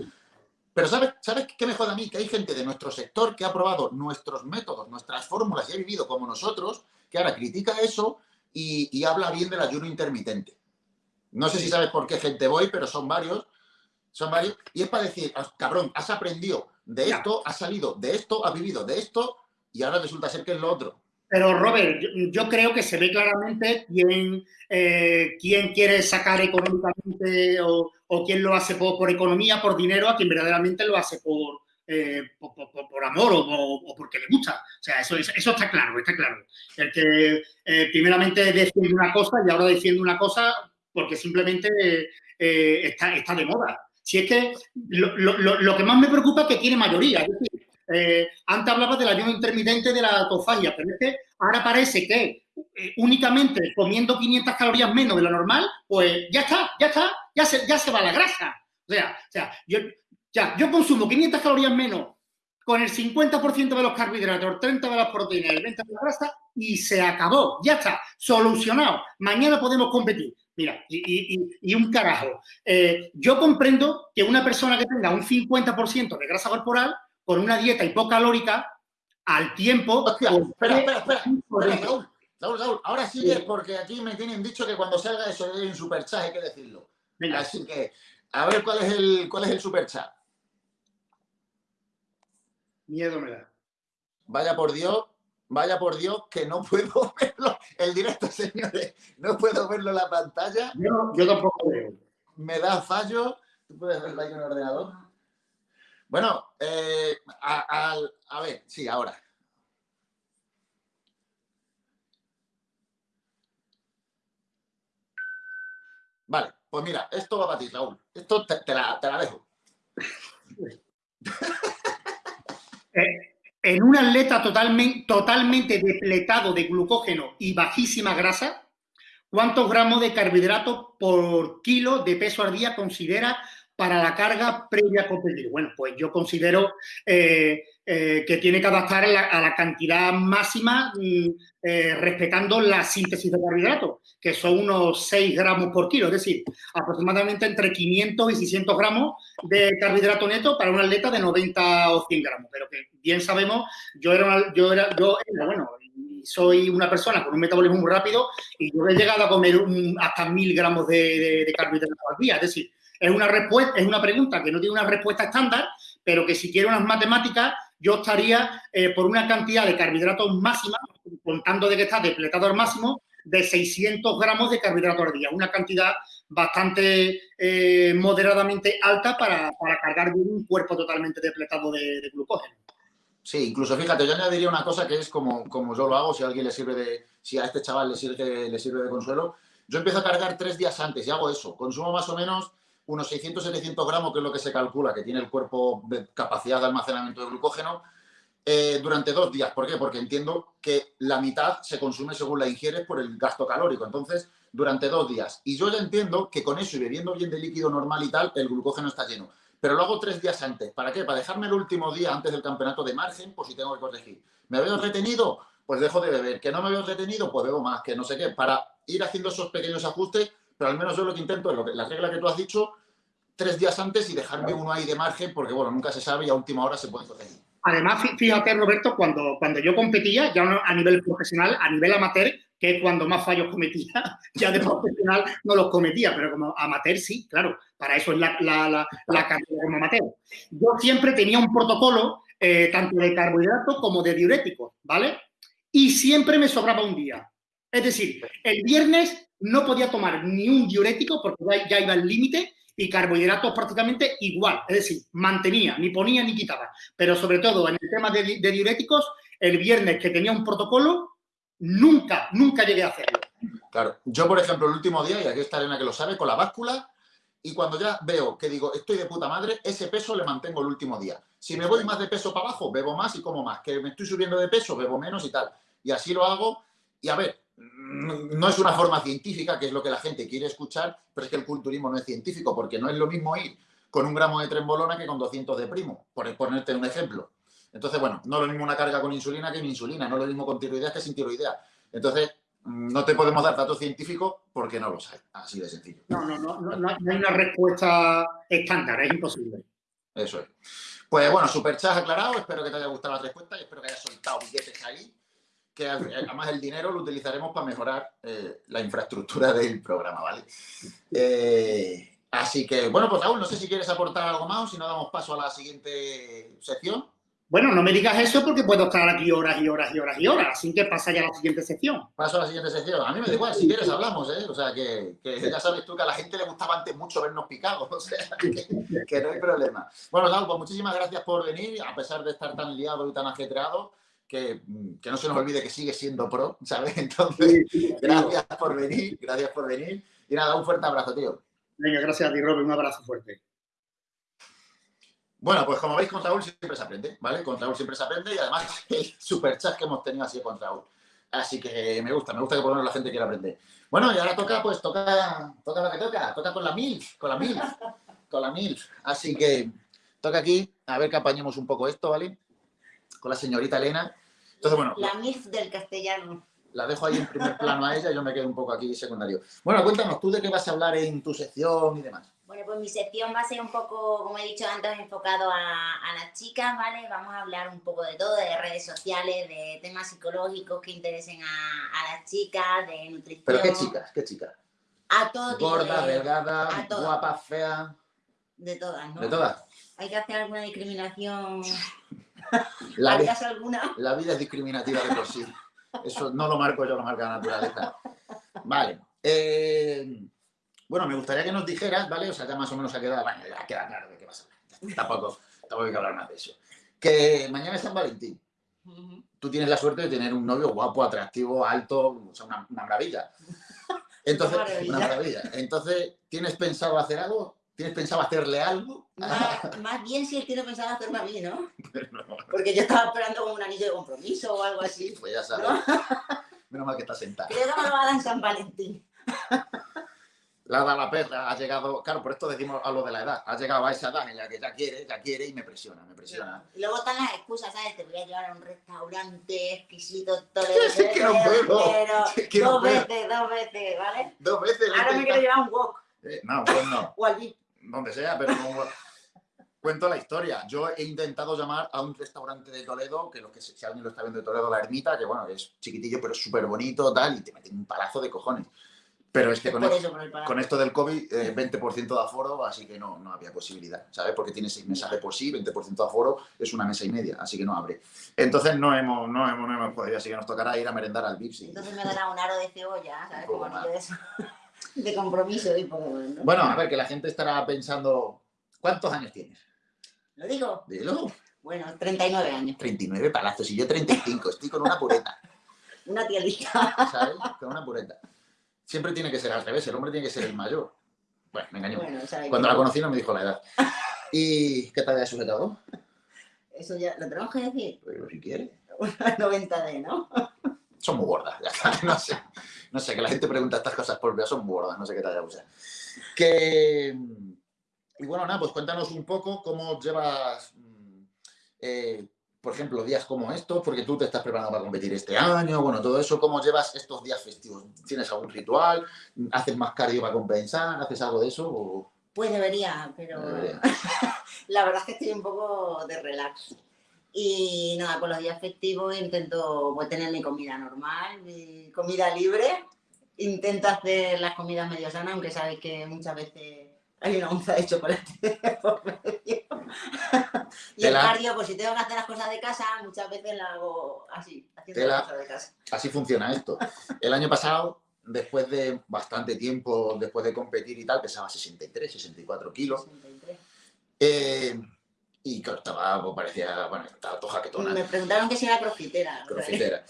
Pero ¿sabes, ¿sabes qué me jode a mí? Que hay gente de nuestro sector que ha probado nuestros métodos, nuestras fórmulas y ha vivido como nosotros, que ahora critica eso y, y habla bien del ayuno intermitente. No sé si sabes por qué gente voy, pero son varios son varios, y es para decir, ah, cabrón, has aprendido de esto, has salido de esto, has vivido de esto, y ahora resulta ser que es lo otro. Pero, Robert, yo, creo que se ve claramente quién, eh, quién quiere sacar económicamente o, quién lo hace por, economía, por dinero, a quien verdaderamente lo hace por, eh, por, amor o, porque le gusta. O sea, eso, eso está claro, está claro. El que eh, primeramente defiende una cosa y ahora defiende una cosa porque simplemente está, está de moda. Si es que lo, lo, que más me preocupa es que tiene mayoría. Es decir, eh, antes hablaba del ayuno intermitente de la autofagia, pero es que ahora parece que eh, únicamente comiendo 500 calorías menos de lo normal, pues ya está, ya está, ya se, ya se va la grasa. O sea, o sea yo, ya, yo consumo 500 calorías menos con el 50% de los carbohidratos, el 30% de las proteínas, el 20% de la grasa y se acabó, ya está, solucionado. Mañana podemos competir. Mira, y, un carajo. Eh, yo comprendo que una persona que tenga un 50% de grasa corporal con una dieta hipocalórica al tiempo. espera, espera, espera. Raúl, Raúl, ahora sí es porque aquí me tienen dicho que cuando salga eso hay un superchat, hay que decirlo. Así que, a ver cuál es el cuál es el superchat. Miedo me da. Vaya por Dios, vaya por Dios, que no puedo verlo. El directo, señores, no puedo verlo en la pantalla. Yo, yo tampoco veo. Me da fallo. ¿Tú puedes verlo ahí en el ordenador? Bueno, eh, a, ver, sí, ahora. Vale, pues mira, esto va para ti, Raúl. Esto te, la, dejo. Eh, en un atleta totalmente, totalmente depletado de glucógeno y bajísima grasa, ¿cuántos gramos de carbohidratos por kilo de peso al día considera para la carga previa a competir? Bueno, pues yo considero eh, eh, que tiene que adaptar a la, cantidad máxima mm, eh, respetando la síntesis de carbohidratos, que son unos 6 gramos por kilo, es decir, aproximadamente entre 500 y 600 gramos de carbohidrato neto para un atleta de 90 o 100 gramos. Pero que bien sabemos, yo era, yo era, yo bueno, soy una persona con un metabolismo muy rápido y yo he llegado a comer hasta 1000 gramos de, de, de carbohidratos al día, es decir, es una, respuesta, es una pregunta que no tiene una respuesta estándar, pero que si quiero unas matemáticas, yo estaría eh, por una cantidad de carbohidratos máxima, contando de que está depletado al máximo, de 600 gramos de carbohidratos al día. Una cantidad bastante eh, moderadamente alta para, cargar un cuerpo totalmente depletado de, glucógeno. Sí, incluso fíjate, yo añadiría una cosa que es como, como yo lo hago, si a alguien le sirve de, si a este chaval le sirve, le sirve de consuelo, yo empiezo a cargar tres días antes y hago eso. Consumo más o menos unos 600-700 gramos, que es lo que se calcula que tiene el cuerpo de capacidad de almacenamiento de glucógeno, eh, durante dos días. ¿Por qué? Porque entiendo que la mitad se consume según la ingieres por el gasto calórico. Entonces, durante dos días. Y yo ya entiendo que con eso y bebiendo bien de líquido normal y tal, el glucógeno está lleno. Pero lo hago tres días antes. ¿Para qué? Para dejarme el último día antes del campeonato de margen, por si tengo que corregir. ¿Me veo retenido? Pues dejo de beber. ¿Que no me veo retenido? Pues bebo más, que no sé qué. Para ir haciendo esos pequeños ajustes pero al menos yo lo que intento es lo que, la regla que tú has dicho, tres días antes y dejarme uno ahí de margen, porque bueno, nunca se sabe y a última hora se puede corregir. Además, fíjate, Roberto, cuando, cuando yo competía, ya a nivel profesional, a nivel amateur, que es cuando más fallos cometía, ya de profesional no los cometía, pero como amateur sí, claro, para eso es la, la, la, carrera como amateur. Yo siempre tenía un protocolo, eh, tanto de carbohidratos como de diuréticos, ¿vale? Y siempre me sobraba un día. Es decir, el viernes no podía tomar ni un diurético porque ya, iba al límite y carbohidratos prácticamente igual. Es decir, mantenía, ni ponía ni quitaba. Pero sobre todo en el tema de, diuréticos, el viernes que tenía un protocolo, nunca, nunca llegué a hacerlo. Claro, yo por ejemplo el último día, y aquí está Elena que lo sabe, con la báscula, y cuando ya veo que digo, estoy de puta madre, ese peso le mantengo el último día. Si me voy más de peso para abajo, bebo más y como más. Que me estoy subiendo de peso, bebo menos y tal. Y así lo hago. Y a ver, no es una forma científica, que es lo que la gente quiere escuchar, pero es que el culturismo no es científico, porque no es lo mismo ir con un gramo de trembolona que con 200 de primo, por ponerte un ejemplo. Entonces, bueno, no es lo mismo una carga con insulina que sin insulina, no es lo mismo con tiroideas que sin tiroidea. Entonces, no te podemos dar datos científicos porque no los hay, así de sencillo. No, no, no, no, no hay una respuesta estándar, es imposible. Eso es. Pues bueno, super chat aclarado, espero que te haya gustado la respuesta y espero que hayas soltado billetes ahí que además el dinero lo utilizaremos para mejorar eh, la infraestructura del programa, ¿vale? Eh, así que, bueno, pues aún no sé si quieres aportar algo más o si no damos paso a la siguiente sección. Bueno, no me digas eso porque puedo estar aquí horas y horas y horas y horas. Así que pasa ya a la siguiente sección. Paso a la siguiente sección. A mí me da igual, si quieres hablamos, ¿eh? O sea, que, ya sabes tú que a la gente le gustaba antes mucho vernos picados. O sea, que, no hay problema. Bueno, Lau, pues muchísimas gracias por venir, a pesar de estar tan liado y tan ajetreado. Que, no se nos olvide que sigue siendo pro, ¿sabes? Entonces, gracias por venir, gracias por venir. Y nada, un fuerte abrazo, tío. Venga, gracias a ti, Robert, un abrazo fuerte. Bueno, pues como veis, con Raúl siempre se aprende, ¿vale? Con Raúl siempre se aprende y además el super chat que hemos tenido así con Raúl. Así que me gusta, me gusta que por lo menos la gente quiera aprender. Bueno, y ahora toca, pues toca, toca lo que toca, toca con la MILF, con la MILF, con la MILF. Así que toca aquí, a ver que apañemos un poco esto, ¿vale? Con la señorita Elena. Entonces, bueno. La MILF del castellano. La dejo ahí en primer plano a ella, yo me quedo un poco aquí secundario. Bueno, cuéntanos, ¿tú de qué vas a hablar en tu sección y demás? Bueno, pues mi sección va a ser un poco, como he dicho antes, enfocado a, las chicas, ¿vale? Vamos a hablar un poco de todo, de redes sociales, de temas psicológicos que interesen a, las chicas, de nutrición. ¿Pero qué chicas? ¿Qué chicas? A todo tipo Gorda, delgada, guapa, fea. De todas, ¿no? De todas. Hay que hacer alguna discriminación. La, alguna? la vida es discriminativa de por sí. Eso no lo marco yo, lo marca la naturaleza. Vale. Eh, bueno, me gustaría que nos dijeras, ¿vale? O sea, ya más o menos ha quedado, bueno, ya queda claro de qué vas a hablar. Tampoco, tampoco hay que hablar más de eso. Que mañana es San Valentín. Tú tienes la suerte de tener un novio guapo, atractivo, alto, o sea, una, maravilla. Entonces, una maravilla. Entonces, ¿tienes pensado hacer algo? ¿Tienes pensado hacerle algo? Más, bien si él tiene pensado hacerme a mí, ¿no? Porque yo estaba esperando como un anillo de compromiso o algo así. Pues ya sabes. Menos mal que está sentado. Creo que me lo va a dar en San Valentín la da la perra, ha llegado, claro, por esto decimos a lo de la edad, ha llegado a esa edad en la que ya quiere, ya quiere y me presiona, me presiona. Y luego están las excusas, ¿sabes? Te voy a llevar a un restaurante exquisito, todo es que no puedo. Dos veces, dos veces, ¿vale? Dos veces. Ahora me quiero llevar un wok. Eh, no, pues no. o al Donde sea, pero no. Cuento la historia. Yo he intentado llamar a un restaurante de Toledo, que, lo que si alguien lo está viendo de Toledo, la ermita, que bueno, es chiquitillo, pero súper bonito, tal, y te meten un palazo de cojones. Pero es que con, esto del COVID, 20% eh, de aforo, así que no, no había posibilidad, ¿sabes? Porque tiene seis mesas de por sí, 20% de aforo es una mesa y media, así que no abre. Entonces no hemos, no hemos, no hemos podido, así que nos tocará ir a merendar al Vips. Entonces me dará un aro de cebolla, ¿sabes? Como de, eso. De compromiso y poco ¿no? Bueno, a ver, que la gente estará pensando, ¿cuántos años tienes? ¿Lo digo? Dilo. Bueno, 39 años. 39 palazos y yo 35, estoy con una pureta. una tielita. ¿Sabes? Con una pureta siempre tiene que ser al revés, el hombre tiene que ser el mayor. Bueno, me engañó. Cuando la conocí no me dijo la edad. ¿Y qué tal de sujetado? Eso ya, ¿lo tenemos que decir? Pero si quiere. Una 90D, ¿no? Son muy gordas, ya está. No sé, no sé, que la gente pregunta estas cosas por son muy gordas, no sé qué talla usa. Que... Y bueno, nada, pues cuéntanos un poco cómo llevas... Mm, eh, por ejemplo, días como estos, porque tú te estás preparando para competir este año, bueno, todo eso, ¿cómo llevas estos días festivos? ¿Tienes algún ritual? ¿Haces más cardio para compensar? ¿Haces algo de eso? Pues debería, pero la verdad es que estoy un poco de relax. Y nada, con los días festivos intento pues, tener mi comida normal, mi comida libre. Intento hacer las comidas medio sanas, aunque sabes que muchas veces hay una onza de chocolate por medio. y el cardio, pues si tengo que hacer las cosas de casa, muchas veces la hago así, haciendo las cosas de casa. Así funciona esto. El año pasado, después de bastante tiempo, después de competir y tal, pesaba 63, 64 kilos. 63. Eh, y claro, estaba, pues, parecía, bueno, estaba toja que Me preguntaron que si era crofitera. Crofitera.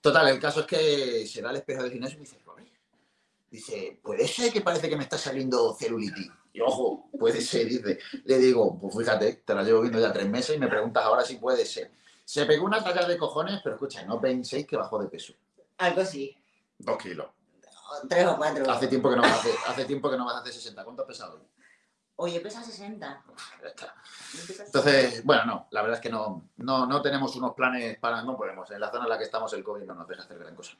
Total, el caso es que se da el espejo del gimnasio y me dice, dice, puede ser que parece que me está saliendo celulitis. Y ojo, puede ser, dice. Le digo, pues fíjate, te la llevo viendo ya tres meses y me preguntas ahora si puede ser. Se pegó una talla de cojones, pero escucha, no penséis que bajó de peso. Algo sí. Dos kilos. Tres o cuatro. Hace tiempo que no vas a hacer, hace tiempo que no vas a hacer 60. ¿Cuánto has pesado hoy? Oye, pesa 60. Ya está. Entonces, bueno, no, la verdad es que no, no, no tenemos unos planes para, no podemos. En la zona en la que estamos el COVID no nos deja hacer gran cosa.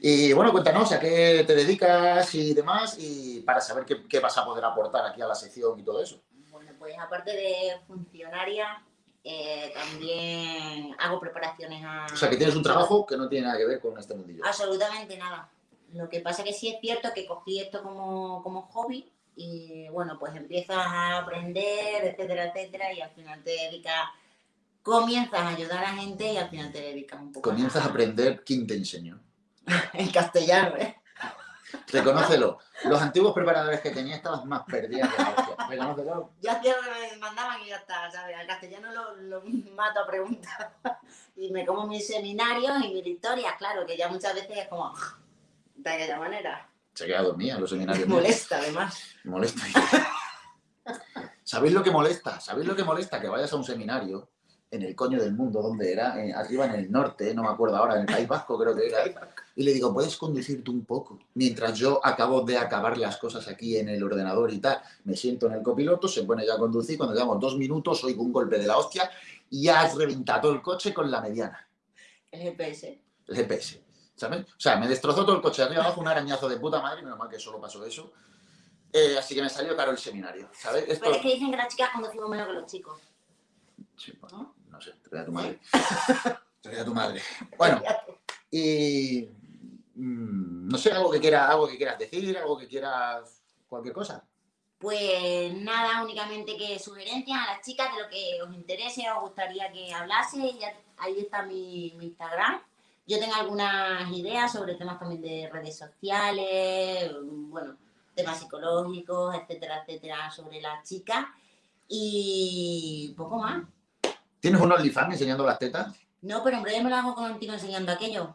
Y bueno, cuéntanos a qué te dedicas y demás, y para saber qué, vas a poder aportar aquí a la sección y todo eso. Bueno, pues aparte de funcionaria, eh, también hago preparaciones a... O sea, que tienes un trabajo que no tiene nada que ver con este mundillo. Absolutamente nada. Lo que pasa que sí es cierto que cogí esto como, como hobby y bueno, pues empiezas a aprender, etcétera, etcétera, y al final te dedicas comienzas a ayudar a gente y al final te dedicas un poco Comienzas a aprender quién te enseñó. en castellano, ¿eh? Reconócelo. Los antiguos preparadores que tenía estabas más perdidas que. Reconócelo. Yo hacía lo que me mandaban y ya está, ¿sabes? Al castellano lo, lo mato a preguntas. Y me como mis seminarios y mis historias, claro, que ya muchas veces es como de aquella manera. Se queda dormida en los seminarios. míos. Molesta, además. Molesta. ¿Sabéis lo que molesta? ¿Sabéis lo que molesta? Que vayas a un seminario en el coño del mundo, donde era, Eh, arriba en el norte, no me acuerdo ahora, en el País Vasco creo que era, y le digo, ¿puedes conducirte un poco? Mientras yo acabo de acabar las cosas aquí en el ordenador y tal, me siento en el copiloto, se pone ya a conducir, cuando llevamos dos minutos oigo un golpe de la hostia y ya has reventado el coche con la mediana, El GPS. el GPS, ¿sabes? O sea, me destrozó todo el coche de arriba abajo, un arañazo de puta madre, menos mal que solo pasó eso. Eh, así que me salió caro el seminario, ¿sabes? Esto... Pero es que dicen que las chicas conducimos menos que los chicos. Sí, bueno, no sé, te voy a tu madre. Te voy a tu madre. Bueno, y mm, no sé, algo que quieras, algo que quieras decir, algo que quieras, cualquier cosa. Pues nada, únicamente que sugerencias a las chicas de lo que os interese, os gustaría que hablase. Ya, ahí está mi, mi Instagram. Yo tengo algunas ideas sobre temas también de redes sociales, bueno, temas psicológicos, etcétera, etcétera, sobre las chicas. Y poco más. ¿Tienes un OnlyFans enseñando las tetas? No, pero en breve me lo hago contigo enseñando aquello.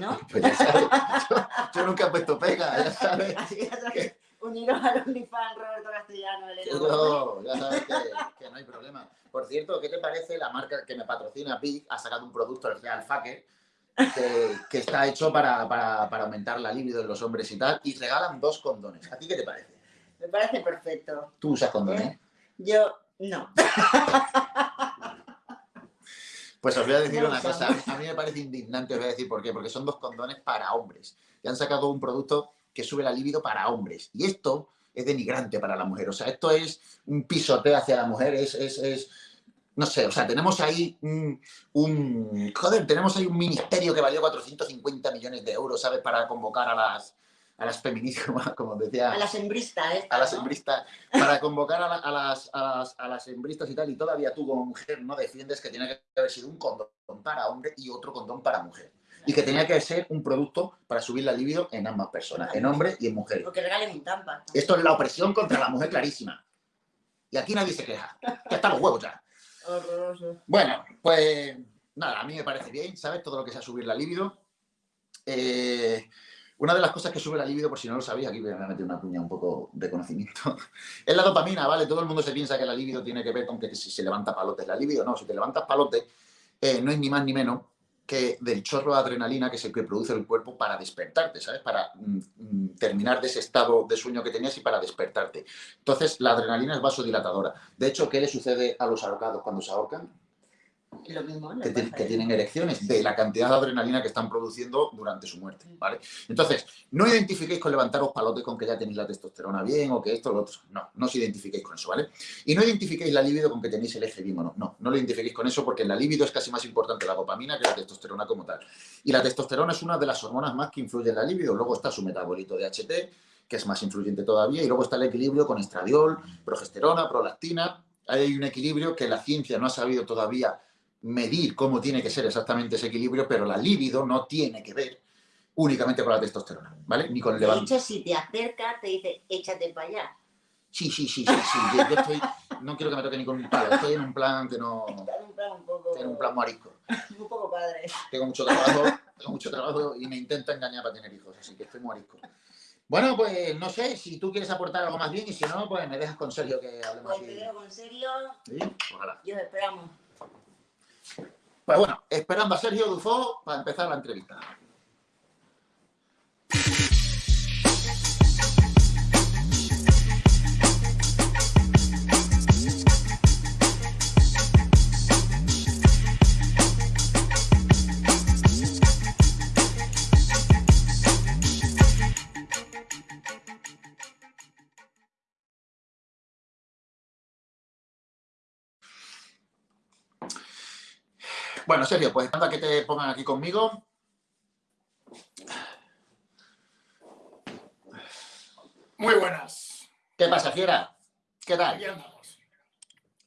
¿No? Pues ya sabes, yo, yo nunca he puesto pega, ya sabes. Así que ya sabes, uniros al OnlyFans Roberto Castellano, que Gómez. no, ya sabes que, que no hay problema. Por cierto, ¿qué te parece la marca que me patrocina Big? Ha sacado un producto, el Real Fucker, que, que está hecho para, para, para aumentar la libido en los hombres y tal, y regalan dos condones. ¿A ti qué te parece? Me parece perfecto. Tú usas condones. Yo, no. Pues os voy a decir una cosa, a mí me parece indignante, os voy a decir por qué, porque son dos condones para hombres. Y han sacado un producto que sube la libido para hombres. Y esto es denigrante para la mujer. O sea, esto es un pisoteo hacia la mujer, es, es, es- no sé, o sea, tenemos ahí un, un- joder, tenemos ahí un ministerio que valió 450 millones de euros, ¿sabes? Para convocar a las, a las feministas, como decía A las hembristas, ¿eh? a las hembristas, para convocar a, la- a las, a, las, a las hembristas y tal, y todavía tú como mujer no defiendes que tenía que haber sido un condón para hombre y otro condón para mujer. Y que tenía que ser un producto para subir la libido en ambas personas, en hombre y en mujer. Porque regalen un tampa. Esto es la opresión contra la mujer clarísima. Y aquí nadie se queja. Ya están los huevos ya. Bueno, pues nada, a mí me parece bien, ¿sabes? Todo lo que sea subir la libido. Eh, una de las cosas que sube la libido, por si no lo sabéis, aquí voy a meter una cuña un poco de conocimiento, es la dopamina, ¿vale? Todo el mundo se piensa que la libido tiene que ver con que si se levanta palotes la libido. No, si te levantas palotes, eh, no es ni más ni menos que del chorro de adrenalina que es el que produce el cuerpo para despertarte, ¿sabes? Para mm, mm, terminar de ese estado de sueño que tenías y para despertarte. Entonces, la adrenalina es vasodilatadora. De hecho, ¿qué le sucede a los ahorcados cuando se ahorcan? Lo mismo, que, ti- que tienen erecciones de la cantidad de adrenalina que están produciendo durante su muerte, ¿vale? Entonces, no identifiquéis con levantaros palotes con que ya tenéis la testosterona bien o que esto o lo otro. No, no os identifiquéis con eso, ¿vale? Y no identifiquéis la libido con que tenéis el eje bien o no. No, no lo identifiquéis con eso porque en la libido es casi más importante la dopamina que la testosterona como tal. Y la testosterona es una de las hormonas más que influye en la libido. Luego está su metabolito de HT, que es más influyente todavía, y luego está el equilibrio con estradiol, progesterona, prolactina. Hay un equilibrio que la ciencia no ha sabido todavía medir cómo tiene que ser exactamente ese equilibrio, pero la libido no tiene que ver únicamente con la testosterona, ¿vale? Ni con el De levante. hecho, si te acercas, te dice, échate para allá. Sí, sí, sí, sí, sí. Yo, yo estoy, no quiero que me toque ni con un palo, estoy en un plan que no, Está en un plan un poco, estoy en un plan marisco. un poco padre. Tengo mucho trabajo, tengo mucho trabajo y me intenta engañar para tener hijos, así que estoy marisco. Bueno, pues no sé, si tú quieres aportar algo más bien y si no, pues me dejas con Sergio que hablemos Pues te dejo con serio ¿Sí? Ojalá. y os esperamos. Pues bueno, esperando a Sergio Dufo para empezar la entrevista. Bueno, Sergio, pues anda que te pongan aquí conmigo. Muy buenas. ¿Qué pasa, fiera? ¿Qué tal? Aquí andamos.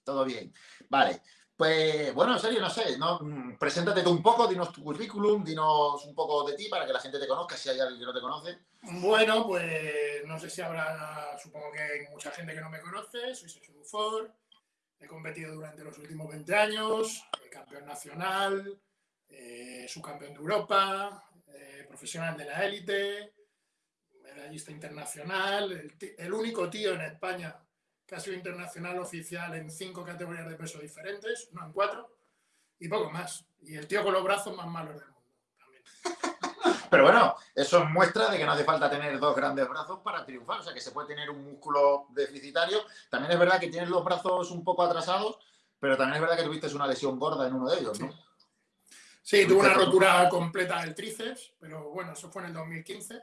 Todo bien. Vale. Pues bueno, en serio, no sé, ¿no? Mm, preséntate tú un poco, dinos tu currículum, dinos un poco de ti para que la gente te conozca, si hay alguien que no te conoce. Bueno, pues no sé si habrá, supongo que hay mucha gente que no me conoce, soy Sergio Dufour, he competido durante los últimos 20 años, campeón nacional, eh, subcampeón de Europa, eh, profesional de la élite, medallista internacional, el, el único tío en España que ha sido internacional oficial en cinco categorías de peso diferentes, no en cuatro, y poco más. Y el tío con los brazos más malos del mundo. También. Pero bueno, eso muestra de que no hace falta tener dos grandes brazos para triunfar, o sea que se puede tener un músculo deficitario. También es verdad que tienes los brazos un poco atrasados, pero también es verdad que tuviste una lesión gorda en uno de ellos, ¿no? Sí, tuve una rotura completa del tríceps, pero bueno, eso fue en el 2015.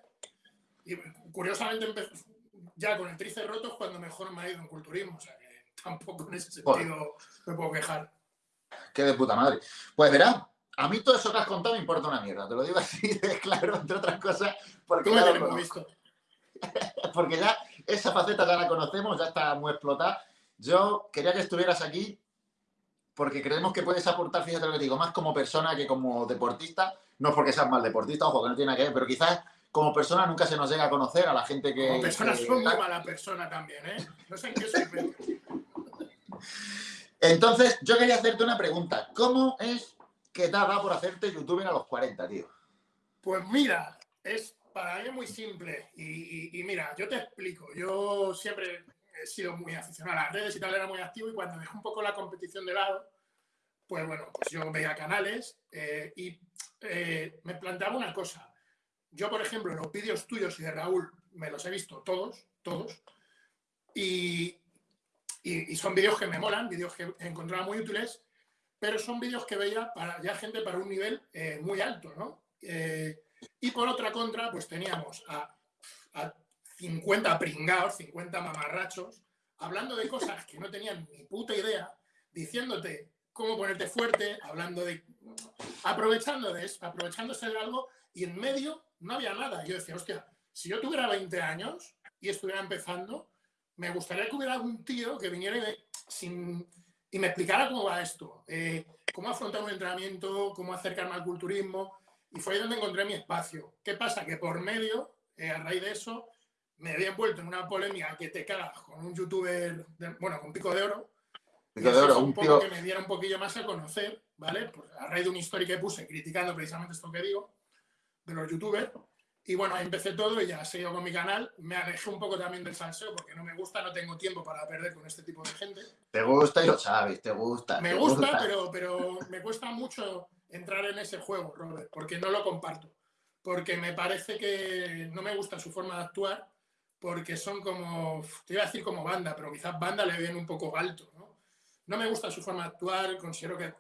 Y curiosamente empezó, ya con el tríceps roto es cuando mejor me ha ido en culturismo. O sea que tampoco en ese sentido me puedo quejar. Qué de puta madre. Pues verá, a mí todo eso que has contado me importa una mierda. Te lo digo así de claro, entre otras cosas. Porque ya, lo visto. porque ya esa faceta ya la conocemos, ya está muy explotada. Yo quería que estuvieras aquí porque creemos que puedes aportar, fíjate lo que digo, más como persona que como deportista. No porque seas mal deportista, ojo, que no tiene nada que ver, pero quizás como persona nunca se nos llega a conocer a la gente que... Como persona soy muy mala persona también, ¿eh? No sé en qué soy Entonces, yo quería hacerte una pregunta. ¿Cómo es que te da por hacerte youtuber a los 40, tío? Pues mira, es para mí muy simple. Y, y, mira, yo te explico. Yo siempre he sido muy aficionado a las redes y tal, era muy activo. Y cuando dejé un poco la competición de lado, pues bueno, pues yo veía canales eh, y eh, me planteaba una cosa yo, por ejemplo, los vídeos tuyos y de Raúl me los he visto todos, todos, y, son vídeos que me molan, vídeos que encontraba muy útiles, pero son vídeos que veía para ya gente para un nivel eh, muy alto, ¿no? Eh, y por otra contra, pues teníamos a, a 50 pringados, 50 mamarrachos, hablando de cosas que no tenían ni puta idea, diciéndote cómo ponerte fuerte, hablando de... aprovechando de eso, aprovechándose de algo y en medio no había nada. Yo decía, hostia, si yo tuviera 20 años y estuviera empezando, me gustaría que hubiera algún tío que viniera y me, sin, y me explicara cómo va esto, eh, cómo afrontar un entrenamiento, cómo acercarme al culturismo. Y fue ahí donde encontré mi espacio. ¿Qué pasa? Que por medio, eh, a raíz de eso, me había envuelto en una polémica que te cagas con un youtuber, bueno, con Pico de Oro. Pico de Oro, un poco que me diera un poquillo más a conocer, ¿vale? Pues a raíz de una historia que puse criticando precisamente esto que digo de los youtubers. Y bueno, empecé todo y ya seguido con mi canal. Me alejé un poco también del salseo porque no me gusta, no tengo tiempo para perder con este tipo de gente. Te gusta y lo sabes, te gusta. Me gusta, Pero, pero me cuesta mucho entrar en ese juego, Robert, porque no lo comparto. Porque me parece que no me gusta su forma de actuar, porque son como, te iba a decir como banda, pero quizás banda le viene un poco alto. ¿no? no me gusta su forma de actuar, considero que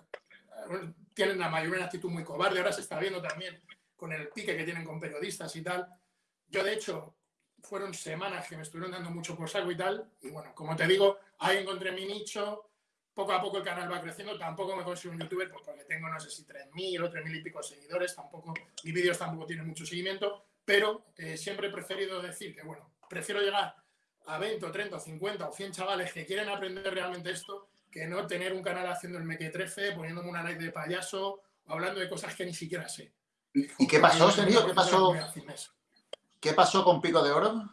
tienen la mayoría una actitud muy cobarde, ahora se está viendo también con el pique que tienen con periodistas y tal. Yo, de hecho, fueron semanas que me estuvieron dando mucho por saco y tal. Y bueno, como te digo, ahí encontré mi nicho. Poco a poco el canal va creciendo. Tampoco me consigo un youtuber pues, porque tengo, no sé si 3.000 o 3.000 y pico seguidores. Tampoco, mis vídeos tampoco tienen mucho seguimiento. Pero eh, siempre he preferido decir que, bueno, prefiero llegar a 20 o 30 o 50 o 100 chavales que quieren aprender realmente esto que no tener un canal haciendo el mequetrefe, poniéndome una like de payaso o hablando de cosas que ni siquiera sé. ¿Y qué pasó, serio? ¿Qué pasó? ¿Qué pasó con Pico de Oro?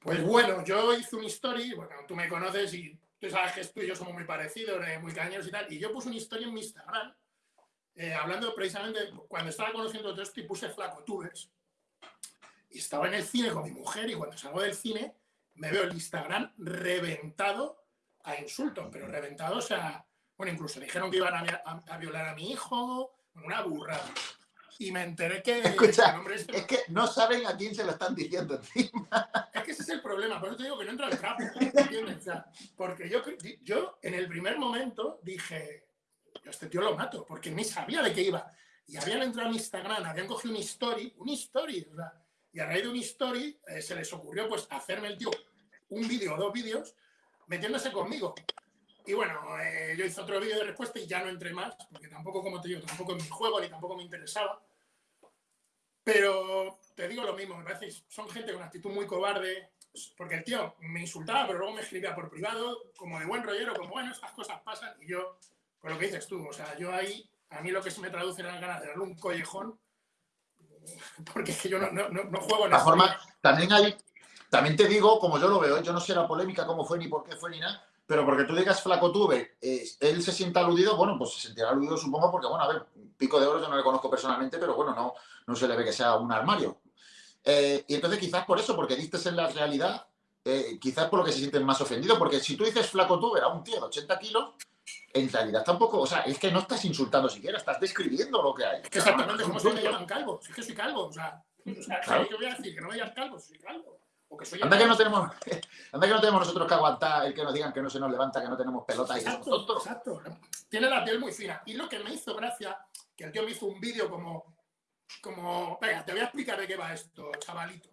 Pues bueno, yo hice un story, bueno, tú me conoces y tú sabes que tú y yo somos muy parecidos, eh, muy cañeros y tal, y yo puse una historia en mi Instagram, eh, hablando precisamente, cuando estaba conociendo todo esto y puse flacotubers, y estaba en el cine con mi mujer y cuando salgo del cine me veo el Instagram reventado a insultos, pero reventado, o sea, bueno, incluso dijeron que iban a, a violar a mi hijo, una burrada. Y me enteré que Escucha, es que no saben a quién se lo están diciendo encima. Es que ese es el problema, por eso te digo que no entra al trapo, porque yo, yo en el primer momento dije, este tío lo mato, porque ni sabía de qué iba. Y habían entrado a mi Instagram, habían cogido un story, un story, o sea, y a raíz de un story eh, se les ocurrió pues hacerme el tío un vídeo o dos vídeos metiéndose conmigo. Y bueno, eh, yo hice otro vídeo de respuesta y ya no entré más, porque tampoco, como te digo, tampoco en mi juego ni tampoco me interesaba. Pero te digo lo mismo, me parece, son gente con actitud muy cobarde, porque el tío me insultaba, pero luego me escribía por privado, como de buen rollero, como bueno, estas cosas pasan, y yo Pues lo que dices tú, o sea, yo ahí, a mí lo que se me traduce las ganas de darle un collejón, porque es que yo no, no, no juego en la forma, también hay, también te digo, como yo lo veo, yo no sé la polémica cómo fue ni por qué fue ni nada, pero porque tú digas flaco tuve, eh, él se sienta aludido, bueno, pues se sentirá aludido supongo porque, bueno, a ver, Pico de Oro yo no le conozco personalmente, pero bueno, no, no se le ve que sea un armario. Eh, y entonces quizás por eso, porque diste en la realidad, eh, quizás por lo que se sienten más ofendidos, porque si tú dices flaco tuve a un tío de 80 kilos, en realidad tampoco, o sea, es que no estás insultando siquiera, estás describiendo lo que hay. exactamente, como si me llaman calvo, si es que soy calvo, o sea, o sea ¿qué voy a decir? Que no me digas calvo, soy calvo. Anda, que no tenemos, anda que no tenemos nosotros que aguantar el que nos digan que no se nos levanta, que no tenemos pelota. Exacto, y exacto. Tiene la piel muy fina. Y lo que me hizo gracia, que el tío me hizo un vídeo como, como, venga, te voy a explicar de qué va esto, chavalito.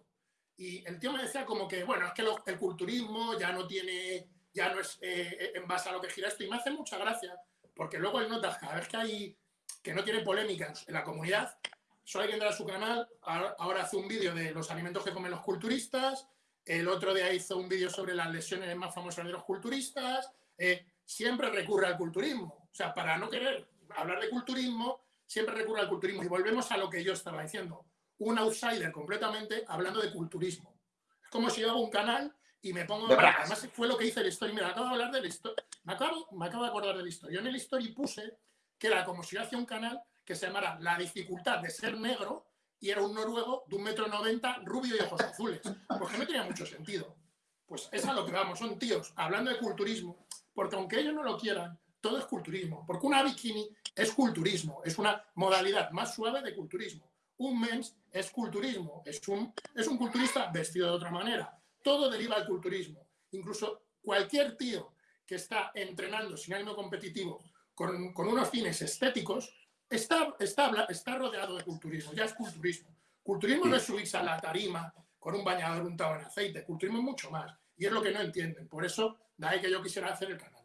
Y el tío me decía como que, bueno, es que el culturismo ya no tiene ya no es eh, en base a lo que gira esto. Y me hace mucha gracia, porque luego él nota cada vez que hay que no tiene polémicas en la comunidad, solo hay que entrar a su canal, ahora hace un vídeo de los alimentos que comen los culturistas, el otro día hizo un vídeo sobre las lesiones más famosas de los culturistas, eh, siempre recurre al culturismo. O sea, para no querer hablar de culturismo, siempre recurre al culturismo. Y volvemos a lo que yo estaba diciendo, un outsider completamente hablando de culturismo. Es como si yo hago un canal y me pongo. además, fue lo que hice el story. Mira, acabo de hablar del story. Me acabo, me acabo de acordar del story. Yo en el story puse que era como si yo hacía un canal que se llamara La dificultad de ser negro y era un noruego de un metro noventa, rubio y ojos azules. Porque no tenía mucho sentido. Pues es a lo que vamos, son tíos hablando de culturismo, porque aunque ellos no lo quieran, todo es culturismo. Porque una bikini es culturismo, es una modalidad más suave de culturismo. Un mens es culturismo, es un, es un culturista vestido de otra manera todo deriva del culturismo. Incluso cualquier tío que está entrenando sin ánimo competitivo con, unos fines estéticos, está, está, está rodeado de culturismo, ya es culturismo. Culturismo no es subirse a la tarima con un bañador untado en aceite, culturismo es mucho más. Y es lo que no entienden. Por eso, de ahí que yo quisiera hacer el canal.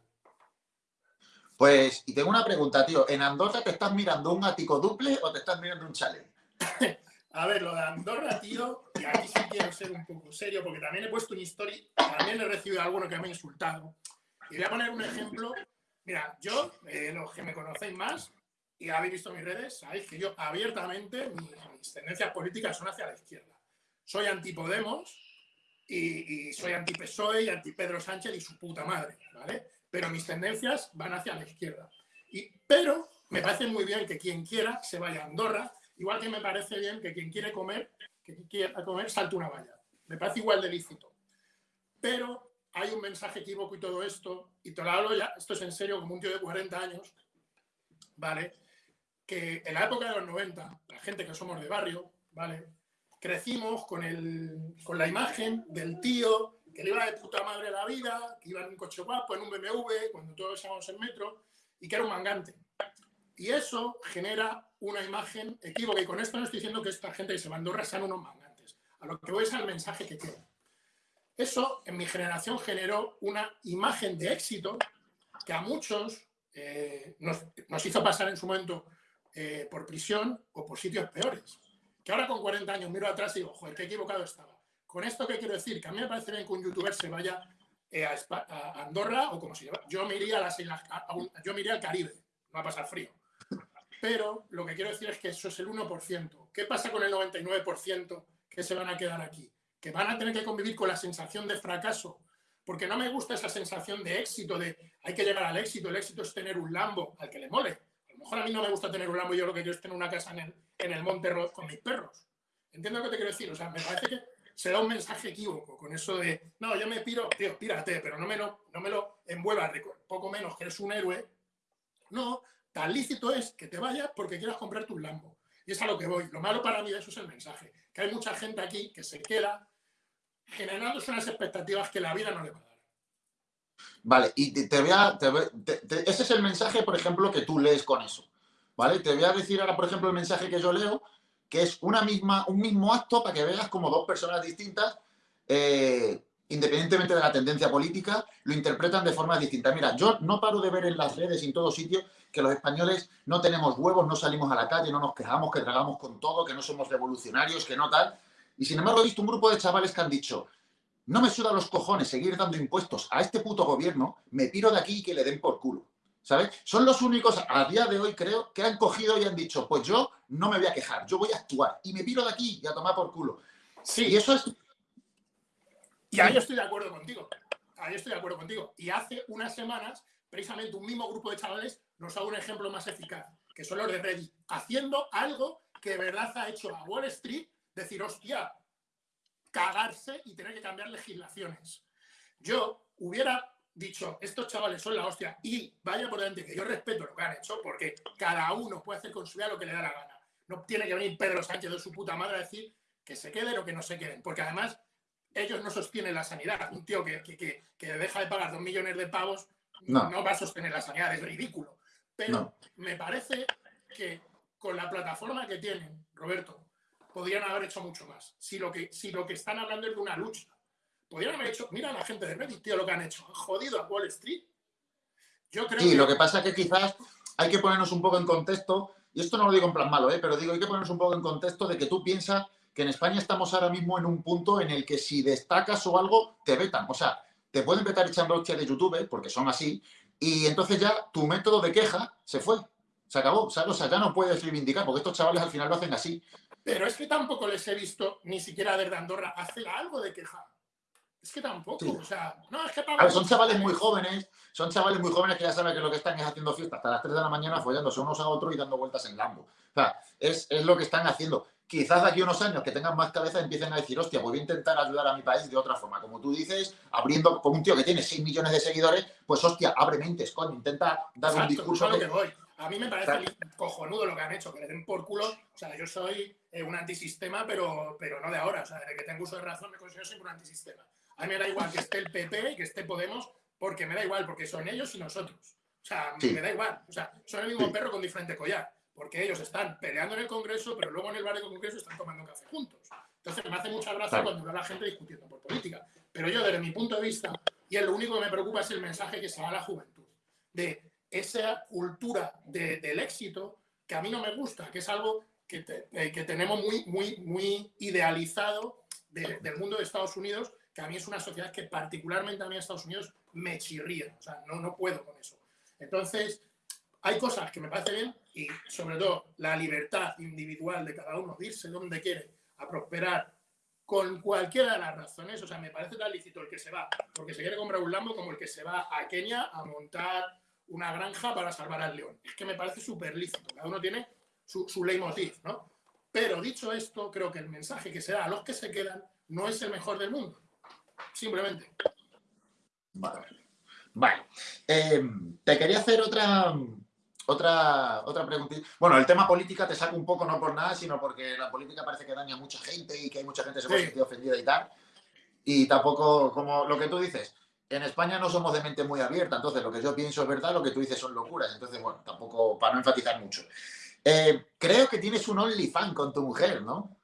Pues, y tengo una pregunta, tío. ¿En Andorra te estás mirando un ático duple o te estás mirando un chalet? A ver, lo de Andorra, tío, y aquí sí quiero ser un poco serio, porque también he puesto un story, también he recibido a alguno que me ha insultado. Y voy a poner un ejemplo. Mira, yo, eh, los que me conocéis más y habéis visto mis redes, sabéis que yo abiertamente, mis, tendencias políticas son hacia la izquierda. Soy anti-Podemos y, y, soy anti-PSOE y anti-Pedro Sánchez y su puta madre, ¿vale? Pero mis tendencias van hacia la izquierda. Y, pero me parece muy bien que quien quiera se vaya a Andorra Igual que me parece bien que quien quiere comer, que quiera comer, salte una valla. Me parece igual de lícito. Pero hay un mensaje equívoco y todo esto, y te lo hablo ya, esto es en serio, como un tío de 40 años, ¿vale? Que en la época de los 90, la gente que somos de barrio, ¿vale? Crecimos con, el, con la imagen del tío que le iba de puta madre la vida, que iba en un coche guapo, en un BMW, cuando todos íbamos en metro, y que era un mangante. Y eso genera una imagen equívoca. Y con esto no estoy diciendo que esta gente que se va a Andorra sean unos mangantes. A lo que voy es al mensaje que queda. Eso en mi generación generó una imagen de éxito que a muchos eh, nos, hizo pasar en su momento eh, por prisión o por sitios peores. Que ahora con 40 años miro atrás y digo, joder, qué equivocado estaba. Con esto, ¿qué quiero decir? Que a mí me parece bien que un youtuber se vaya eh, a, Andorra o como si yo me iría a las yo me iría al Caribe, no va a pasar frío. Pero lo que quiero decir es que eso es el 1%. ¿Qué pasa con el 99% que se van a quedar aquí? Que van a tener que convivir con la sensación de fracaso. Porque no me gusta esa sensación de éxito, de hay que llegar al éxito. El éxito es tener un Lambo al que le mole. Mejor a mí no me gusta tener un Lambo yo lo que quiero es tener una casa en el, en el Monte con mis perros. ¿Entiendes lo que te quiero decir? O sea, me parece que se da un mensaje equívoco con eso de, no, yo me piro, tío, pírate, pero no me lo, no me lo envuelvas poco menos que eres un héroe. No, Tan lícito es que te vayas porque quieras comprarte un Lambo. Y es a lo que voy. Lo malo para mí eso es el mensaje. Que hay mucha gente aquí que se queda generándose unas expectativas que la vida no le va. Vale, y te, voy a... ese es el mensaje, por ejemplo, que tú lees con eso. ¿Vale? Te voy a decir ahora, por ejemplo, el mensaje que yo leo, que es una misma, un mismo acto para que veas como dos personas distintas eh, independientemente de la tendencia política, lo interpretan de forma distinta. Mira, yo no paro de ver en las redes y en todos sitios que los españoles no tenemos huevos, no salimos a la calle, no nos quejamos, que tragamos con todo, que no somos revolucionarios, que no tal. Y sin embargo he visto un grupo de chavales que han dicho, no me suda los cojones seguir dando impuestos a este puto gobierno, me piro de aquí y que le den por culo. ¿sabes? Son los únicos a día de hoy, creo, que han cogido y han dicho, pues yo no me voy a quejar, yo voy a actuar y me piro de aquí y a tomar por culo. Sí. Y eso es... Y ahí estoy de acuerdo contigo. Ahí estoy de acuerdo contigo. Y hace unas semanas, precisamente un mismo grupo de chavales nos dado un ejemplo más eficaz, que son los de Reddit, haciendo algo que de verdad ha hecho a Wall Street decir, hostia, cagarse y tener que cambiar legislaciones. Yo hubiera dicho, estos chavales son la hostia y vaya por delante que yo respeto lo que han hecho porque cada uno puede hacer con su vida lo que le da la gana. No tiene que venir Pedro Sánchez de su puta madre a decir que se queden o que no se queden, porque además ellos no sostienen la sanidad. Un tío que, que, que, deja de pagar dos millones de pavos no. no. va a sostener la sanidad, es ridículo. Pero no. me parece que con la plataforma que tienen, Roberto, podrían haber hecho mucho más. Si lo que, si lo que están hablando es de una lucha. Podrían haber hecho, mira a la gente de Reddit, tío, lo que han hecho. Han jodido a Wall Street. Yo creo sí, que... lo que pasa es que quizás hay que ponernos un poco en contexto, y esto no lo digo en plan malo, ¿eh? pero digo, hay que ponernos un poco en contexto de que tú piensas que en España estamos ahora mismo en un punto en el que si destacas o algo, te vetan. O sea, te pueden vetar echando hostia de YouTube, porque son así, y entonces ya tu método de queja se fue. Se acabó, ¿sabes? O sea, ya no puedes reivindicar, porque estos chavales al final lo hacen así. Pero es que tampoco les he visto ni siquiera desde Andorra hacer algo de queja. Es que tampoco, sí. o sea, no, es que a ver, son chavales muy jóvenes, son chavales muy jóvenes que ya saben que lo que están es haciendo fiesta hasta las 3 de la mañana follándose unos a otros y dando vueltas en Lambo. O sea, es, es lo que están haciendo. Quizás de aquí a unos años que tengan más cabeza empiecen a decir, hostia, pues voy a intentar ayudar a mi país de otra forma. Como tú dices, abriendo con un tío que tiene 6 millones de seguidores, pues hostia, abre mentes, coño, intenta dar Exacto, un discurso. Que... Que voy. A mí me parece cojonudo lo que han hecho, que le den por culo. O sea, yo soy eh, un antisistema, pero, pero no de ahora. O sea, desde que tengo uso de razón me considero siempre un antisistema. A mí me da igual que esté el PP y que esté Podemos, porque me da igual, porque son ellos y nosotros. O sea, sí. me da igual. O sea, son el mismo sí. perro con diferente collar. Porque ellos están peleando en el Congreso, pero luego en el bar del Congreso están tomando café juntos. Entonces me hace mucha gracia claro. cuando veo a la gente discutiendo por política. Pero yo, desde mi punto de vista, y es lo único que me preocupa es el mensaje que se da a la juventud. De esa cultura de, del éxito que a mí no me gusta, que es algo que, eh, tenemos muy, muy, muy idealizado de, del mundo de Estados Unidos, que a mí es una sociedad que particularmente a mí en Estados Unidos me chirría, o sea, no, no puedo con eso. Entonces, hay cosas que me parecen bien y sobre todo la libertad individual de cada uno de irse donde quiere a prosperar con cualquiera de las razones, o sea, me parece tan lícito el que se va porque se quiere comprar un Lambo como el que se va a Kenia a montar una granja para salvar al león. Es que me parece súper lícito, cada uno tiene su, su leitmotiv, ¿no? Pero dicho esto, creo que el mensaje que se da a los que se quedan no es el mejor del mundo. Simplemente. Vale. Vale. Eh, te quería hacer otra, otra, otra pregunta. Bueno, el tema política te saco un poco, no por nada, sino porque la política parece que daña a mucha gente y que hay mucha gente que se puede sí. sentir ofendida y tal. Y tampoco, como lo que tú dices, en España no somos de mente muy abierta, entonces lo que yo pienso es verdad, lo que tú dices son locuras. Entonces, bueno, tampoco, para no enfatizar mucho. Eh, creo que tienes un OnlyFans con tu mujer, ¿no?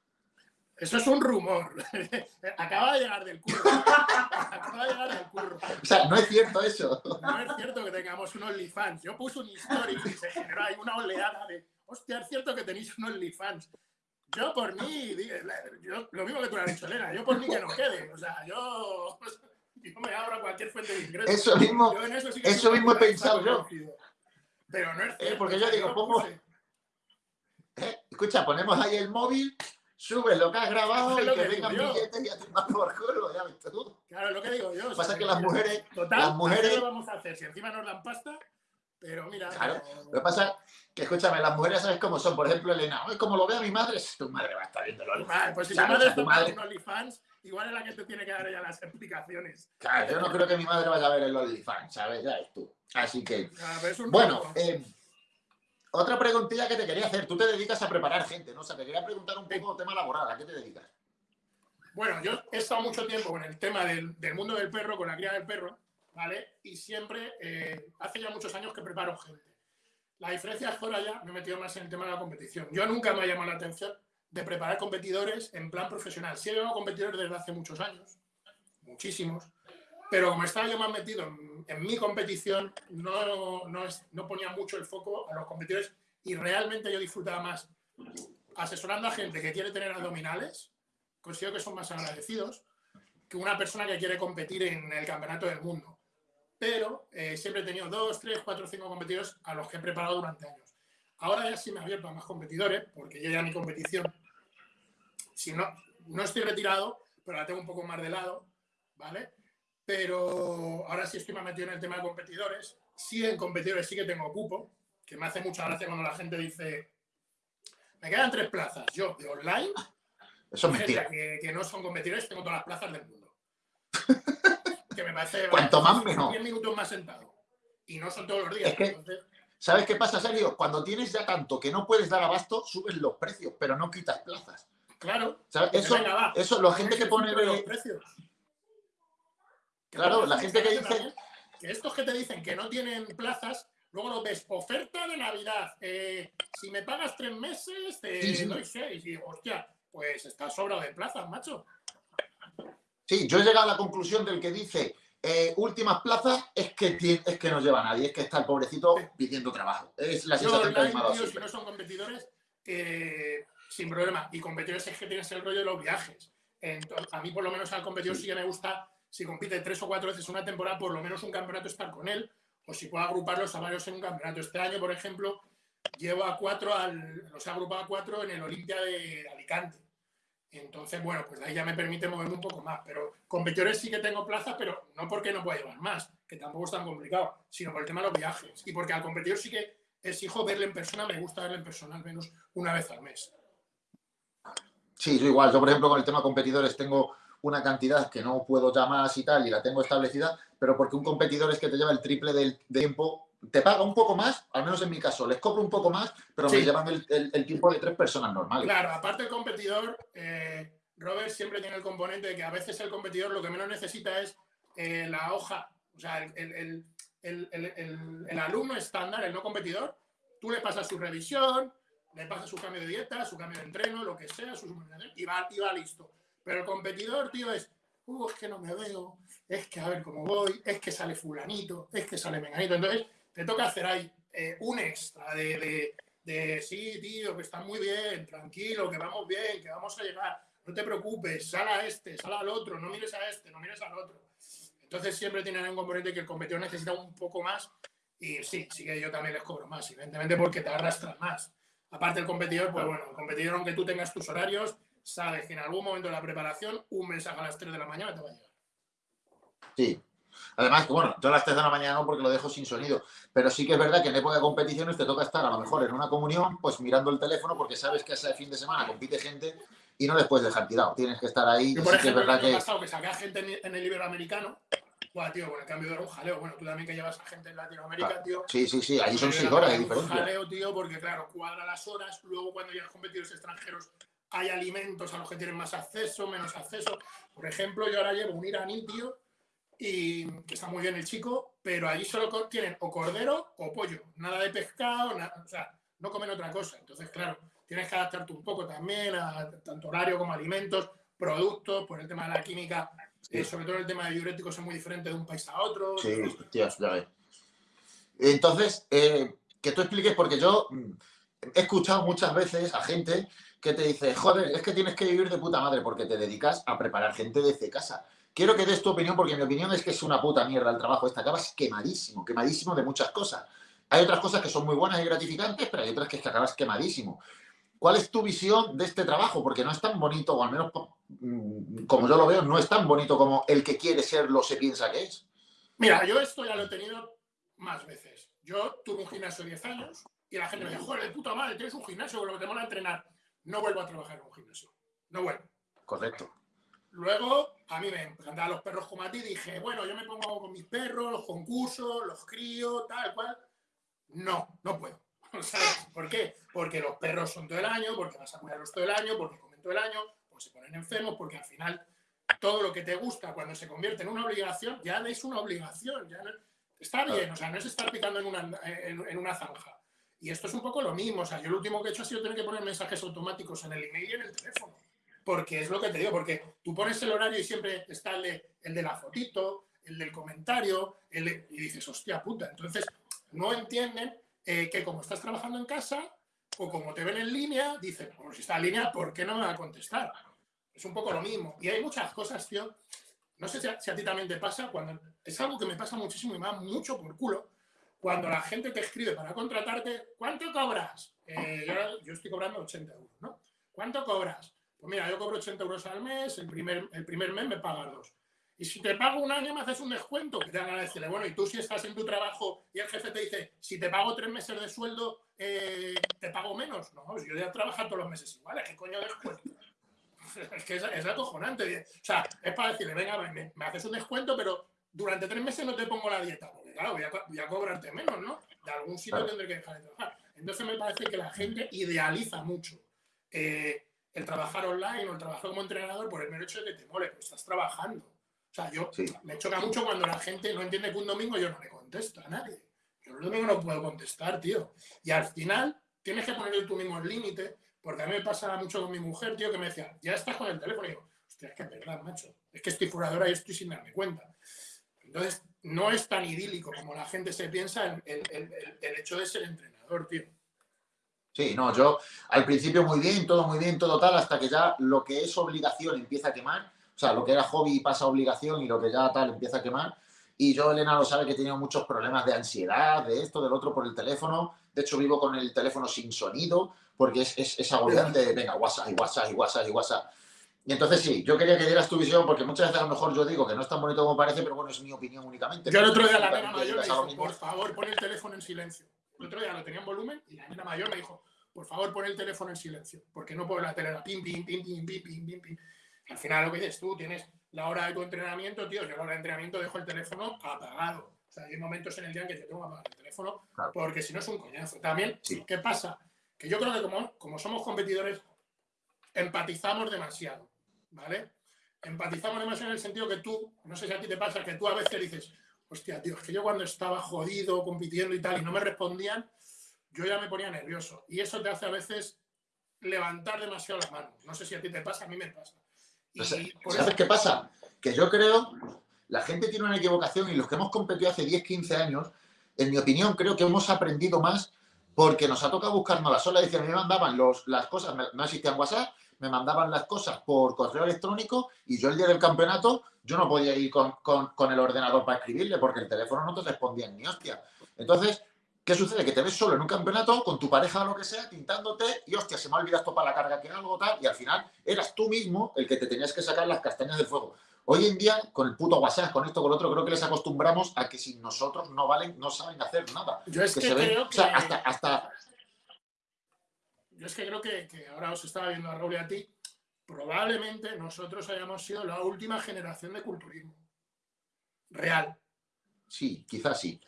Eso es un rumor. Acaba de llegar del curro. Acaba de llegar del curro. O sea, no es cierto eso. No es cierto que tengamos un OnlyFans. Yo puse un story y se generó ahí una oleada de, hostia, es cierto que tenéis un OnlyFans. Yo por mí, yo, lo mismo que tú le has dicho, Elena, yo por mí que no quede. O sea, yo, yo me abro a cualquier fuente de ingresos. Eso mismo, eso, sí eso mismo he pensado yo. Pero no es cierto. Eh, porque yo digo, pongo... Eh, escucha, ponemos ahí el móvil subes lo que has grabado y que, que vengan billetes y a tomar por culo, ya ves tú. Claro, lo que digo yo. Pasa sea, que las mujeres... Total, las mujeres... lo vamos a hacer? Si encima nos dan pasta, pero mira... Claro, no... lo que pasa que, escúchame, las mujeres sabes cómo son. Por ejemplo, Elena, es como lo vea mi madre, tu madre va a estar viendo los Vale, pues si tu madre está en OnlyFans, igual es la que te tiene que dar ella las explicaciones. Claro, yo no creo que mi madre vaya a ver el OnlyFans, ¿sabes? Ya es tú. Así que... bueno, eh, otra preguntilla que te quería hacer. Tú te dedicas a preparar gente, ¿no? O sea, te quería preguntar un poco tema laboral. ¿A qué te dedicas? Bueno, yo he estado mucho tiempo con el tema del, del mundo del perro, con la cría del perro, ¿vale? Y siempre, eh, hace ya muchos años que preparo gente. La diferencia es que ahora ya me he metido más en el tema de la competición. Yo nunca me ha llamado la atención de preparar competidores en plan profesional. Sí he llevado competidores desde hace muchos años, muchísimos, pero como estaba yo más metido en, en mi competición, no, no, es, no, ponía mucho el foco a los competidores y realmente yo disfrutaba más asesorando a gente que quiere tener abdominales, considero que son más agradecidos, que una persona que quiere competir en el campeonato del mundo. pero eh, siempre he tenido dos, tres, cuatro, cinco competidores a los que he preparado durante años. Ahora ya sí me he abierto a más competidores, porque yo ya mi competición, si no, no estoy retirado, pero la tengo un poco más de lado, ¿vale? Pero ahora sí estoy más metido en el tema de competidores. Sí, en competidores sí que tengo cupo, que me hace mucha gracia cuando la gente dice, me quedan tres plazas. Yo, de online, Eso es mentira. que, que no son competidores, tengo todas las plazas del mundo. que me parece... Cuanto más, mejor. 10 minutos más sentado. Y no son todos los días. Es que- entonces, ¿Sabes qué pasa, Sergio? Cuando tienes ya tanto que no puedes dar abasto, subes los precios, pero no quitas plazas. Claro. ¿Sabes? Eso, eso, la gente que pone... Los precios. Claro, la gente que dice- Que estos que te dicen que no tienen plazas, luego los ves, oferta de Navidad. eh, si me pagas tres meses, te Sí, sí. doy seis. Y digo, hostia, pues está sobrado de plazas, macho. Sí, yo he llegado a la conclusión del que dice eh, últimas plazas es que, es que no lleva nadie, es que está el pobrecito pidiendo trabajo. Es la Yo sensación que a online, tío, si no son competidores, eh, sin problema. Y competidores es que tienes el rollo de los viajes. Entonces, a mí, por lo menos, al competidor sí que me gusta, si compite tres o cuatro veces una temporada, por lo menos un campeonato estar con él, o si puedo agruparlos a varios en un campeonato. Este año, por ejemplo, llevo a cuatro, al, los he agrupado a cuatro en el Olimpia de Alicante. Entonces, bueno, pues de ahí ya me permite moverme un poco más. Pero competidores sí que tengo plaza, pero no porque no pueda llevar más, que tampoco es tan complicado, sino por el tema de los viajes. Y porque al competidor sí que exijo verle en persona, me gusta verle en persona al menos una vez al mes. Sí, yo igual. Yo, por ejemplo, con el tema competidores tengo una cantidad que no puedo ya más y tal, y la tengo establecida, pero porque un competidor es que te lleva el triple del de tiempo, te paga un poco más, al menos en mi caso, les cobro un poco más, pero me llevan el, el- el tiempo de tres personas normales. Claro, aparte el competidor, eh, Robert siempre tiene el componente de que a veces el competidor lo que menos necesita es eh, la hoja, o sea, el- el alumno estándar, el no competidor, tú le pasas su revisión, le pasas su cambio de dieta, su cambio de entreno, lo que sea, su suplementación, y va, y va listo. Pero el competidor, tío, es, uh, es que no me veo, es que a ver cómo voy, es que sale fulanito, es que sale menganito. Entonces, te toca hacer ahí eh, un extra de, de, sí, tío, que está muy bien, tranquilo, que vamos bien, que vamos a llegar, no te preocupes, sal a este, sal al otro, no mires a este, no mires al otro. Entonces siempre tienen un componente que el competidor necesita un poco más y sí, sí que yo también les cobro más, evidentemente porque te arrastran más. Aparte el competidor, pues bueno, el competidor aunque tú tengas tus horarios, sabes que en algún momento de la preparación un mensaje a las 3 de la mañana te va a llegar. Sí. Además, que bueno, yo a las 3 de la mañana no porque lo dejo sin sonido, pero sí que es verdad que en época de competiciones te toca estar a lo mejor en una comunión, pues mirando el teléfono porque sabes que ese fin de semana compite gente y no les puedes dejar tirado. Tienes que estar ahí. Yo, por sí que es ejemplo, verdad que. pasado que saqué a gente en, en el Iberoamericano, buah, tío, con el cambio de un jaleo. Bueno, tú también que llevas a gente en Latinoamérica, Claro. tío. Sí, sí, sí, ahí son Eh, 6 horas de un diferencia. jaleo, tío, porque claro, cuadra las horas, luego cuando llegan competidores extranjeros hay alimentos a los que tienen más acceso, menos acceso. Por ejemplo, yo ahora llevo un iraní, tío, y que está muy bien el chico, pero allí solo tienen o cordero o pollo, nada de pescado, nada, o sea, no comen otra cosa. Entonces, claro, tienes que adaptarte un poco también a tanto horario como alimentos, productos, por el tema de la química, eh, sobre todo el tema de diuréticos es muy diferente de un país a otro. Sí, tías, ya ves. Entonces, eh, que tú expliques, porque yo mm, he escuchado muchas veces a gente que te dice, joder, es que tienes que vivir de puta madre porque te dedicas a preparar gente desde casa. Quiero que des tu opinión, porque mi opinión es que es una puta mierda el trabajo. Este acabas quemadísimo, quemadísimo de muchas cosas. Hay otras cosas que son muy buenas y gratificantes, pero hay otras que es que acabas quemadísimo. ¿Cuál es tu visión de este trabajo? Porque no es tan bonito, o al menos mm, como yo lo veo, no es tan bonito como el que quiere serlo se piensa que es. Mira, yo esto ya lo he tenido más veces. Yo tuve un gimnasio de 10 años y la gente me decía, joder, de puta madre, tienes un gimnasio con lo que te mola entrenar. No vuelvo a trabajar en un gimnasio. No vuelvo. Correcto. Luego, a mí me encantaban los perros como a ti. Dije, bueno, yo me pongo con mis perros, los concursos, los crío, tal cual. No, no puedo. ¿Sabes? ¿Por qué? Porque los perros son todo el año, porque vas a cuidarlos todo el año, porque comen todo el año, porque se ponen enfermos, porque al final todo lo que te gusta cuando se convierte en una obligación, ya es una obligación. Ya no- está bien, o sea, no es estar picando en una, en, en una zanja. Y esto es un poco lo mismo. O sea, yo lo último que he hecho ha sido tener que poner mensajes automáticos en el email y en el teléfono. Porque es lo que te digo, porque tú pones el horario y siempre está el de, el de la fotito, el del comentario, el de- y dices, hostia puta. Entonces, no entienden eh, que como estás trabajando en casa o como te ven en línea, dicen, bueno, si está en línea, ¿por qué no me va a contestar? Es un poco lo mismo. Y hay muchas cosas, tío. no sé si a, ti también te pasa, cuando es algo que me pasa muchísimo y me da mucho por culo, cuando la gente te escribe para contratarte, ¿cuánto cobras? Eh, yo, estoy cobrando 80 euros, ¿no? ¿Cuánto cobras? Pues mira, yo cobro 80 euros al mes, el primer, el primer mes me pagas dos. Y si te pago un año me haces un descuento, que te van a decirle, bueno, y tú si estás en tu trabajo y el jefe te dice, si te pago tres meses de sueldo, eh, te pago menos. No, yo voy a trabajar todos los meses igual, ¿qué coño descuento? es que es, es, acojonante. O sea, es para decirle, venga, me, haces un descuento, pero durante tres meses no te pongo la dieta. Porque claro, voy a, cobrarte menos, ¿no? De algún sitio tendré que dejar de trabajar. Entonces me parece que la gente idealiza mucho eh, el trabajar online o el trabajar como entrenador por el mero hecho de que te mole, pues estás trabajando. O sea, yo me choca mucho cuando la gente no entiende que un domingo yo no le contesto a nadie. Yo el domingo no puedo contestar, tío. Y al final tienes que poner tú mismo el límite porque a mí me pasa mucho con mi mujer, tío, que me decía, ya estás con el teléfono. Y digo, hostia, es que es verdad, macho. Es que estoy furadora y estoy sin darme cuenta. Entonces, no es tan idílico como la gente se piensa el, el, hecho de ser entrenador, tío. Sí, no, yo al principio muy bien, todo muy bien, todo tal, hasta que ya lo que es obligación empieza a quemar. O sea, lo que era hobby pasa a obligación y lo que ya tal empieza a quemar. Y yo, Elena, lo sabe que he tenido muchos problemas de ansiedad, de esto, del otro por el teléfono. De hecho, vivo con el teléfono sin sonido porque es, es, es agobiante. Venga, WhatsApp y WhatsApp y WhatsApp y WhatsApp. Y entonces sí, yo quería que dieras tu visión, porque muchas veces a lo mejor yo digo que no es tan bonito como parece, pero bueno, es mi opinión únicamente. Yo el otro día la nena mayor me dijo, por favor, pon el teléfono en silencio. El otro día lo tenía en volumen y la nena mayor me dijo, por favor, pon el teléfono en silencio, porque no puedo la tele, pim, pim, pim, pim, pim, pim, pim, pim. Al final lo que dices tú, tienes la hora de tu entrenamiento, tío, yo a la hora de entrenamiento dejo el teléfono apagado. O sea, hay momentos en el día en que yo tengo que apagar el teléfono, porque si no es un coñazo. También, ¿qué pasa? Que yo creo que como, como somos competidores, empatizamos demasiado, ¿vale? Empatizamos demasiado en el sentido que tú, no sé si a ti te pasa, que tú a veces dices, hostia, tío, es que yo cuando estaba jodido, compitiendo y tal, y no me respondían, yo ya me ponía nervioso. Y eso te hace a veces levantar demasiado las manos. No sé si a ti te pasa, a mí me pasa. ¿Sabes qué pasa? Que yo creo, la gente tiene una equivocación y los que hemos competido hace 10, 15 años, en mi opinión, creo que hemos aprendido más porque nos ha tocado buscarnos la sola. Dice, me mandaban los, las cosas, no existían WhatsApp, me mandaban las cosas por correo electrónico y yo el día del campeonato yo no podía ir con, con el ordenador para escribirle porque el teléfono no te respondía ni hostia. Entonces, ¿Qué sucede? Que te ves solo en un campeonato con tu pareja o lo que sea, tintándote y hostia, se me ha olvidado esto para la carga que algo tal, y al final eras tú mismo el que te tenías que sacar las castañas del fuego. Hoy en día, con el puto WhatsApp, con esto, con lo otro, creo que les acostumbramos a que sin nosotros no valen, no saben hacer nada. Yo es que, creo que... hasta, Yo es que creo que, ahora os estaba viendo a Raúl y a ti, probablemente nosotros hayamos sido la última generación de culturismo. Real. Sí, quizás sí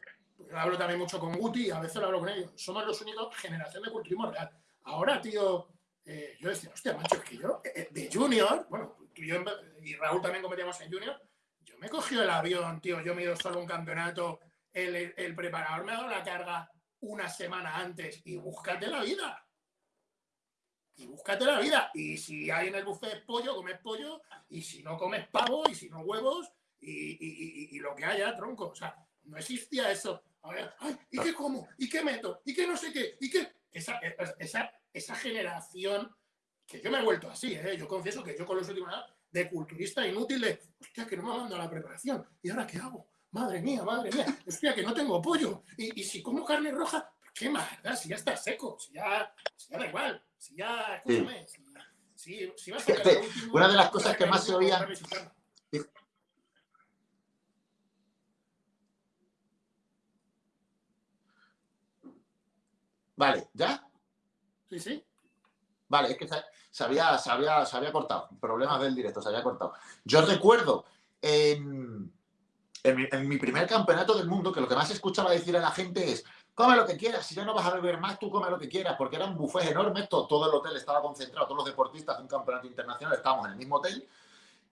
hablo también mucho con Guti, a veces lo hablo con ellos. Somos los únicos generación de culturismo real. Ahora, tío, eh, yo decía, hostia, macho, es que yo, eh, eh, de Junior, bueno, tú y yo y Raúl también cometíamos en Junior, yo me he cogido el avión, tío, yo me he ido solo a un campeonato, el, el preparador me ha dado la carga una semana antes y búscate la vida. Y búscate la vida. Y si hay en el buffet pollo, comes pollo. Y si no comes pavo, y si no huevos, y, y lo que haya, tronco. O sea, no existía eso. ¿Y qué como? ¿Y qué meto? ¿Y qué no sé qué? ¿Y qué? Esa, esa, esa generación, que yo me he vuelto así, ¿eh? yo confieso que yo con los últimos años, de culturista inútil, de, hostia, que no me mando a la preparación, ¿y ahora qué hago? Madre mía, madre mía, hostia, que no tengo pollo, y, y si como carne roja, ¿qué más? Si ya está seco, si ya, si ya da igual, si ya, escúchame, si, si, vas a Una de las cosas que más se oía... Vale, ¿ya? Sí, sí. Vale, es que se, había, se, había, cortado. Problemas del directo, se había cortado. Yo recuerdo en, en, mi, primer campeonato del mundo que lo que más escuchaba decir a la gente es come lo que quieras, si ya no vas a beber más, tú come lo que quieras, porque era un buffet enorme, todo, todo el hotel estaba concentrado, todos los deportistas de un campeonato internacional estábamos en el mismo hotel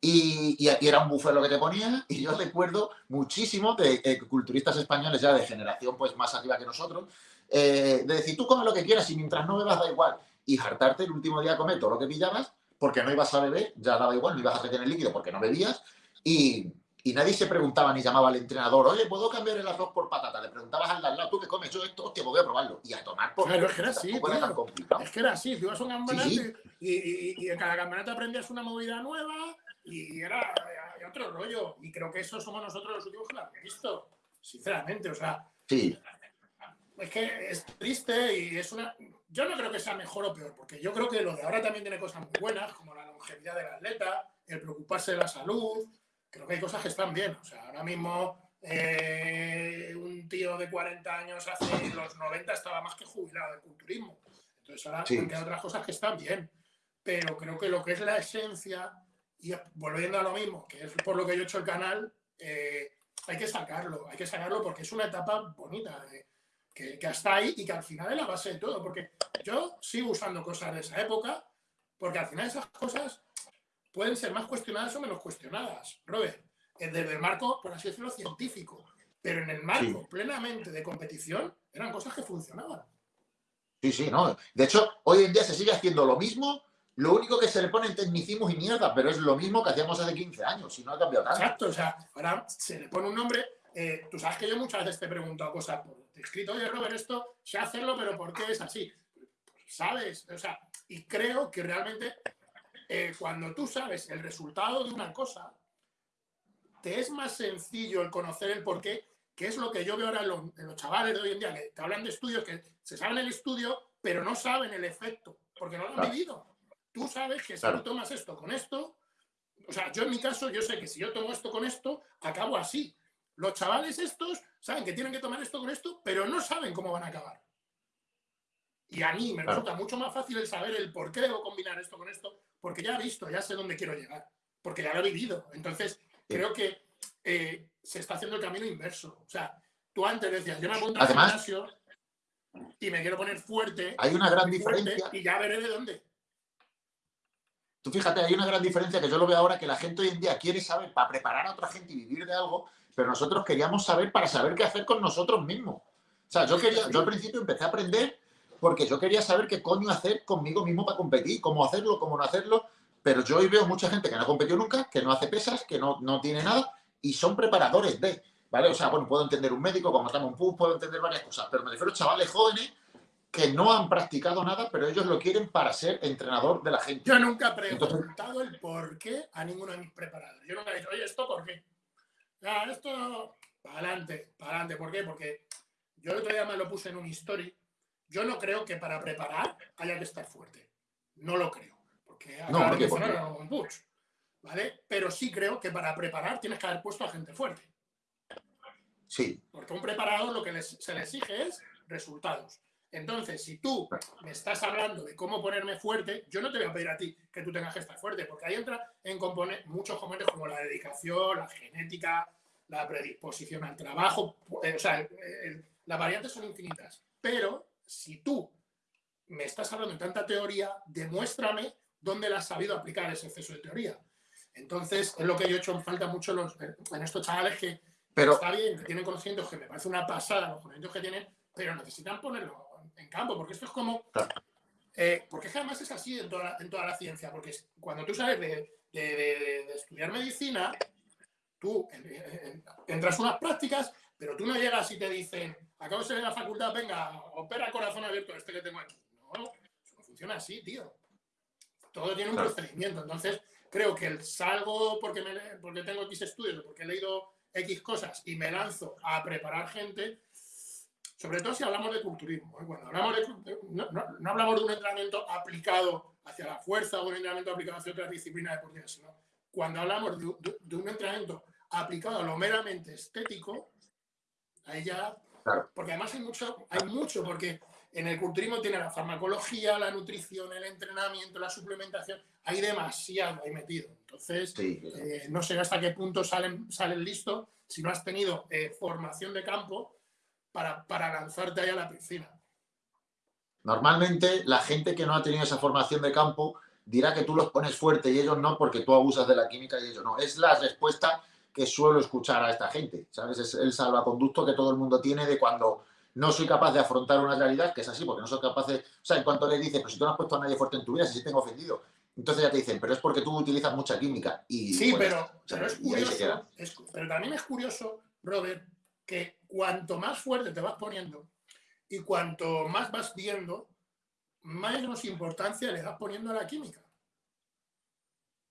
y, y, era un buffet lo que te ponía y yo recuerdo muchísimo de eh, culturistas españoles ya de generación pues más arriba que nosotros eh, de decir, tú come lo que quieras y mientras no bebas da igual. Y hartarte el último día a comer todo lo que pillabas, porque no ibas a beber, ya daba igual, no ibas a tener líquido porque no bebías. Y, y, nadie se preguntaba ni llamaba al entrenador, oye, ¿puedo cambiar el arroz por patata? Le preguntabas al lado, ¿tú qué comes? Yo esto, hostia, voy a probarlo. Y a tomar por... Claro, es que era así, Es que era así, tú ibas a un campeonato Y, y, y, en cada campeonato aprendías una movida nueva y era, otro rollo. Y creo que eso somos nosotros los últimos que lo han visto, sinceramente. O sea, Sí, es que es triste y es una. Yo no creo que sea mejor o peor, porque yo creo que lo de ahora también tiene cosas muy buenas, como la longevidad del atleta, el preocuparse de la salud. Creo que hay cosas que están bien. O sea, ahora mismo eh, un tío de 40 años hace los 90 estaba más que jubilado del culturismo. Entonces ahora Sí. quedado otras cosas que están bien. Pero creo que lo que es la esencia, y volviendo a lo mismo, que es por lo que yo he hecho el canal, eh, hay que sacarlo, hay que sacarlo porque es una etapa bonita, eh, que, que hasta ahí y que al final es la base de todo. Porque yo sigo usando cosas de esa época, porque al final esas cosas pueden ser más cuestionadas o menos cuestionadas, Robert, desde el marco, por así decirlo, científico. Pero en el marco Sí. plenamente de competición, eran cosas que funcionaban. sí, sí, no. De hecho, hoy en día se sigue haciendo lo mismo, lo único que se le ponen tecnicismos y mierda, pero es lo mismo que hacíamos hace 15 años, y no ha cambiado tanto. Exacto, o sea, ahora se le pone un nombre. eh, tú sabes que yo muchas veces te he preguntado cosas por escrito, oye Robert, esto sé hacerlo, pero ¿por qué es así? Pues, ¿Sabes? O sea, y creo que realmente eh, cuando tú sabes el resultado de una cosa, te es más sencillo el conocer el por qué, que es lo que yo veo ahora en los, en los chavales de hoy en día, que te hablan de estudios, que se saben el estudio, pero no saben el efecto, porque no lo han Claro. vivido. Tú sabes que si Claro. tú tomas esto con esto, o sea, yo en mi caso, yo sé que si yo tomo esto con esto, acabo así. Los chavales estos saben que tienen que tomar esto con esto, pero no saben cómo van a acabar. Y a mí me Claro. resulta mucho más fácil el saber el por qué debo combinar esto con esto, porque ya he visto, ya sé dónde quiero llegar, porque ya lo he vivido. Entonces, creo que eh, se está haciendo el camino inverso. O sea, tú antes decías, yo me apunto al gimnasio y me quiero poner fuerte, Hay una gran diferencia. y ya veré de dónde. Tú fíjate, hay una gran diferencia que yo lo veo ahora, que la gente hoy en día quiere saber para preparar a otra gente y vivir de algo, pero nosotros queríamos saber para saber qué hacer con nosotros mismos. O sea, yo quería, yo al principio empecé a aprender porque yo quería saber qué coño hacer conmigo mismo para competir, cómo hacerlo, cómo no hacerlo, pero yo hoy veo mucha gente que no ha competido nunca, que no hace pesas, que no, no tiene nada y son preparadores de, ¿vale? O sea, bueno, puedo entender un médico, como estamos un pub, puedo entender varias cosas, pero me refiero a chavales jóvenes que no han practicado nada, pero ellos lo quieren para ser entrenador de la gente. Yo nunca he Entonces- preguntado el por qué a ninguno de mis preparadores. Yo nunca he dicho, oye, ¿esto por qué? Ya, esto, para adelante, para adelante. ¿Por qué? Porque yo el otro día me lo puse en un story. Yo no creo que para preparar haya que estar fuerte. No lo creo. Porque No, acaba ¿por de qué? ¿Por mencionar qué? a Logan Butch, ¿Vale? Pero sí creo que para preparar tienes que haber puesto a gente fuerte. Sí, Porque a un preparador lo que les- se le exige es resultados. Entonces, si tú me estás hablando de cómo ponerme fuerte, yo no te voy a pedir a ti que tú tengas que estar fuerte, porque ahí entra en componer muchos componentes como la dedicación, la genética, la predisposición al trabajo. eh, o sea, el- el- las variantes son infinitas. Pero si tú me estás hablando de tanta teoría, demuéstrame dónde la has sabido aplicar ese exceso de teoría. Entonces, es lo que yo he hecho en falta mucho en, los- en estos chavales que pero está bien, que tienen conocimientos que me parece una pasada los conocimientos que tienen, pero necesitan ponerlo en campo, porque esto es como... Eh, porque es que además es así en toda la, en toda la ciencia, porque cuando tú sales de, de- de- de estudiar medicina, tú entras unas prácticas, pero tú no llegas y te dicen, acabo de salir de la facultad, venga, opera corazón abierto este que tengo aquí. No, eso no funciona así, tío. Todo tiene un Claro. procedimiento. Entonces, creo que el salgo porque, me, porque tengo X estudios, porque he leído X cosas y me lanzo a preparar gente, sobre todo si hablamos de culturismo. ¿eh? Cuando hablamos de, no, no- no hablamos de un entrenamiento aplicado hacia la fuerza o un entrenamiento aplicado hacia otras disciplinas deportivas, sino cuando hablamos de, de- de un entrenamiento aplicado a lo meramente estético, ahí ya... Claro. Porque además hay mucho, hay mucho, porque en el culturismo tiene la farmacología, la nutrición, el entrenamiento, la suplementación, hay demasiado ahí metido. Entonces, sí. eh, no sé hasta qué punto salen, salen listo si no has tenido eh, formación de campo para, para lanzarte ahí a la piscina. Normalmente la gente que no ha tenido esa formación de campo dirá que tú los pones fuerte y ellos no porque tú abusas de la química y ellos no. Es la respuesta que suelo escuchar a esta gente, ¿sabes? Es el salvaconducto que todo el mundo tiene de cuando no soy capaz de afrontar una realidad, que es así, porque no soy capaz de... O sea, en cuanto le dices, pero si tú no has puesto a nadie fuerte en tu vida, si tengo ofendido. Entonces ya te dicen, pero es porque tú utilizas mucha química. Y, Sí, pues, pero, pero es curioso, es- pero también es curioso, Robert, que cuanto más fuerte te vas poniendo y cuanto más vas viendo, menos importancia le das poniendo a la química.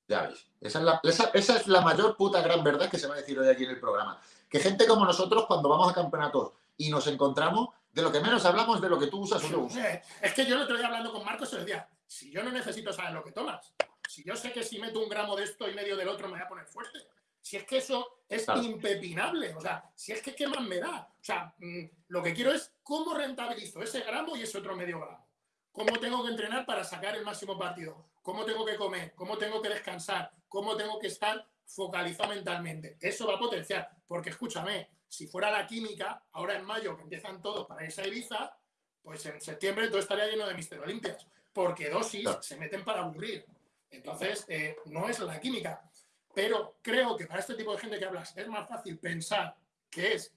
Ya ves. Esa es, la, esa, esa es la mayor puta gran verdad que se va a decir hoy aquí en el programa. Que gente como nosotros, cuando vamos a campeonatos y nos encontramos, de lo que menos hablamos de lo que tú usas o yo uso. Eh, Es que yo el otro día hablando con Marcos se decía, si yo no necesito saber lo que tomas, si yo sé que si meto un gramo de esto y medio del otro me voy a poner fuerte, si es que eso es Claro. impepinable, o sea, si es que qué más me da, o sea, mm, lo que quiero es cómo rentabilizo ese gramo y ese otro medio gramo, cómo tengo que entrenar para sacar el máximo partido, cómo tengo que comer, cómo tengo que descansar, cómo tengo que estar focalizado mentalmente. Eso va a potenciar, porque escúchame, si fuera la química, ahora en mayo que empiezan todos para irse a Ibiza, pues en septiembre todo estaría lleno de Mister Olimpias, porque dosis Claro. se meten para aburrir. Entonces, eh, no es la química. Pero creo que para este tipo de gente que hablas es más fácil pensar que es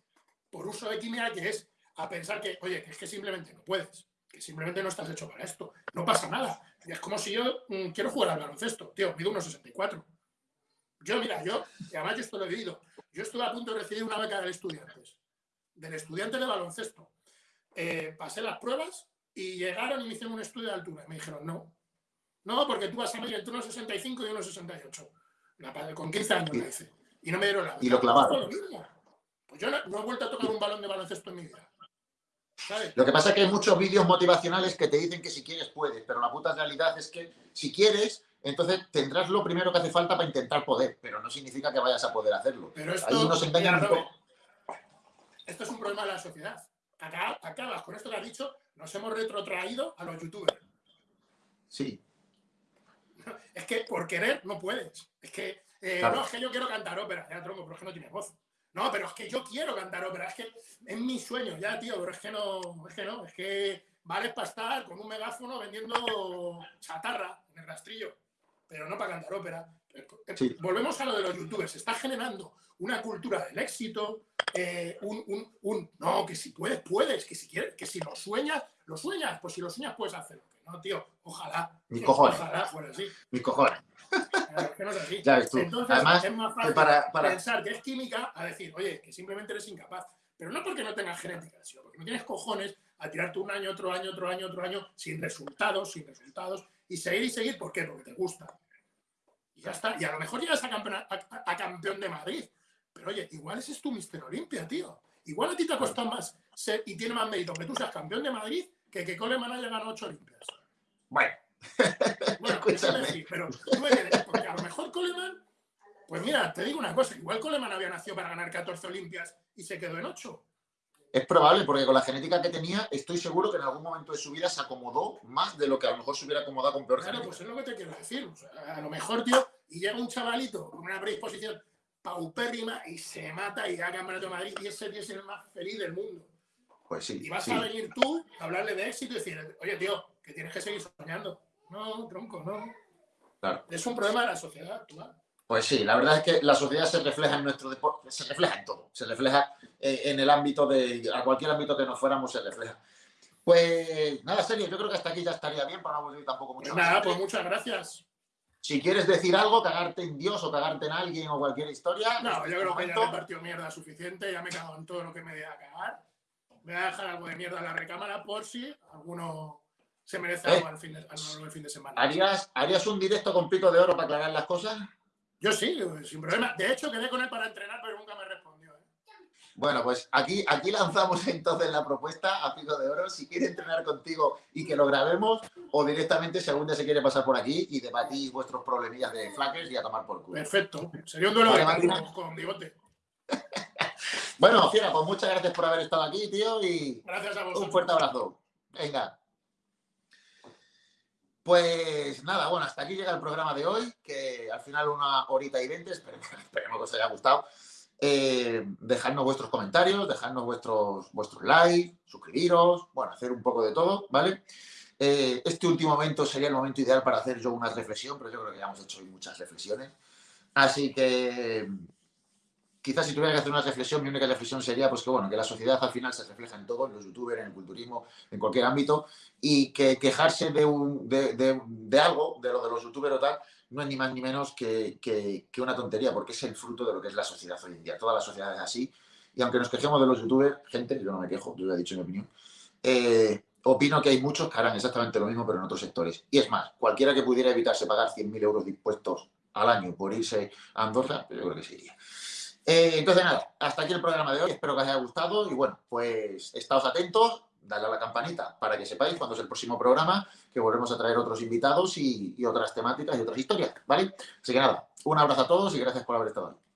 por uso de química que es a pensar que, oye, que es que simplemente no puedes, que simplemente no estás hecho para esto. No pasa nada. Es como si yo mm, quiero jugar al baloncesto, tío, mido unos 64. Yo, mira, yo, y además yo esto lo he vivido, yo estuve a punto de recibir una beca del estudiantes, del estudiante de baloncesto. Eh, pasé las pruebas y llegaron y me hicieron un estudio de altura. Y me dijeron, no, no, porque tú vas a medir entre unos 65 y unos 68. La padre- con 15 años me dice. Y no me dieron la. Y lo clavaron. Pues yo no, no he vuelto a tocar un balón de baloncesto en mi vida. ¿Sabes? Lo que pasa es que hay muchos vídeos motivacionales que te dicen que si quieres puedes, pero la puta realidad es que si quieres, entonces tendrás lo primero que hace falta para intentar poder, pero no significa que vayas a poder hacerlo. Pero esto, Ahí nos engañan un poco. esto es un problema de la sociedad. Acá, acabas con esto que has dicho, nos hemos retrotraído a los youtubers. Sí, Es que por querer no puedes. Es que, eh, Claro. no, es que yo quiero cantar ópera. Ya, tronco, pero es que no tienes voz. No, pero es que yo quiero cantar ópera. Es que es mi sueño, ya, tío, pero es que no, es que no. Es que vales para estar con un megáfono vendiendo chatarra en el rastrillo, pero no para cantar ópera. Sí. Volvemos a lo de los youtubers. Se está generando una cultura del éxito, eh, un, un- un- no, que si puedes, puedes, que si quieres, que si lo sueñas, lo sueñas, pues si lo sueñas puedes hacerlo. No, tío, ojalá. Mis cojones. Ojalá fuera así. mis cojones. Claro, que no es así. Ya ves tú. Entonces Además, es más fácil para, para- pensar que es química a decir, oye, que simplemente eres incapaz. Pero no porque no tengas genética, sino porque no tienes cojones a tirarte un año, otro año, otro año, otro año, sin resultados, sin resultados, y seguir y seguir, ¿por qué? Porque te gusta. Y ya está. Y a lo mejor llegas a, campeona- a- a campeón de Madrid. Pero oye, igual ese es tu Mister Olimpia, tío. Igual a ti te ha costado más ser, y tiene más mérito que tú seas campeón de Madrid que que Coleman haya ganado ocho Olimpias. Bueno, Bueno, eso sí, pero tú me dirás, porque a lo mejor Coleman, pues mira, te digo una cosa, igual Coleman había nacido para ganar 14 Olimpias y se quedó en 8. es probable porque con la genética que tenía, estoy seguro que en algún momento de su vida se acomodó más de lo que a lo mejor se hubiera acomodado con peor Claro, genética. pues es lo que te quiero decir. O sea, a lo mejor, tío, y llega un chavalito con una predisposición paupérrima y se mata y da campeonato de Madrid y ese tío es el más feliz del mundo. Pues sí, Y vas sí. a venir tú a hablarle de éxito y decir, oye, tío, que tienes que seguir soñando. No, tronco, no. Claro. Es un problema de la sociedad actual. Pues sí, la verdad es que la sociedad se refleja en nuestro deporte, se refleja en todo, se refleja eh, en el ámbito de, a cualquier ámbito que nos fuéramos se refleja. Pues nada, serio, yo creo que hasta aquí ya estaría bien para no aburrir tampoco mucho Pues más. nada, pues muchas gracias. Si quieres decir algo, cagarte en Dios o cagarte en alguien o cualquier historia. No, yo creo que ya momento- he repartido mierda suficiente, ya me he cagado en todo lo que me dé a cagar. Voy a dejar algo de mierda en la recámara por si alguno se merece Eh. algo al fin de, al- al fin de semana. ¿Harías, ¿Harías un directo con pico de oro para aclarar las cosas? Yo sí, sin problema. De hecho, quedé con él para entrenar, pero nunca me respondió. ¿eh? Bueno, pues aquí, aquí lanzamos entonces la propuesta a Pico de Oro. Si quiere entrenar contigo y que lo grabemos, o directamente si algún día se quiere pasar por aquí y debatís vuestros problemillas de flaques y a tomar por culo. Perfecto. Sería un duelo Vale, de con bigote. Bueno, Fiera, pues muchas gracias por haber estado aquí, tío, y Gracias a vosotros. un fuerte abrazo. Venga. Pues nada, bueno, hasta aquí llega el programa de hoy, que al final una horita y veinte, esperemos, esperemos que os haya gustado. Eh, dejadnos vuestros comentarios, dejadnos vuestros, vuestros likes, suscribiros, bueno, hacer un poco de todo, ¿vale? Eh, este último momento sería el momento ideal para hacer yo una reflexión, pero yo creo que ya hemos hecho hoy muchas reflexiones. Así que quizás si tuviera que hacer una reflexión, mi única reflexión sería pues que bueno, que la sociedad al final se refleja en todo, en los youtubers, en el culturismo, en cualquier ámbito, y que quejarse de, un, de, de- algo, de lo de los youtubers o tal, no es ni más ni menos que, que- una tontería, porque es el fruto de lo que es la sociedad hoy en día. Toda la sociedad es así, y aunque nos quejemos de los youtubers, gente, yo no me quejo, yo ya he dicho mi opinión, eh, opino que hay muchos que harán exactamente lo mismo, pero en otros sectores. Y es más, cualquiera que pudiera evitarse pagar 100.000 euros de impuestos al año por irse a Andorra, yo creo que sí iría. Eh, entonces, nada, hasta aquí el programa de hoy. Espero que os haya gustado y bueno, pues estáos atentos, dale a la campanita para que sepáis cuándo es el próximo programa, que volvemos a traer otros invitados y, y otras temáticas y otras historias, ¿vale? Así que nada, un abrazo a todos y gracias por haber estado ahí.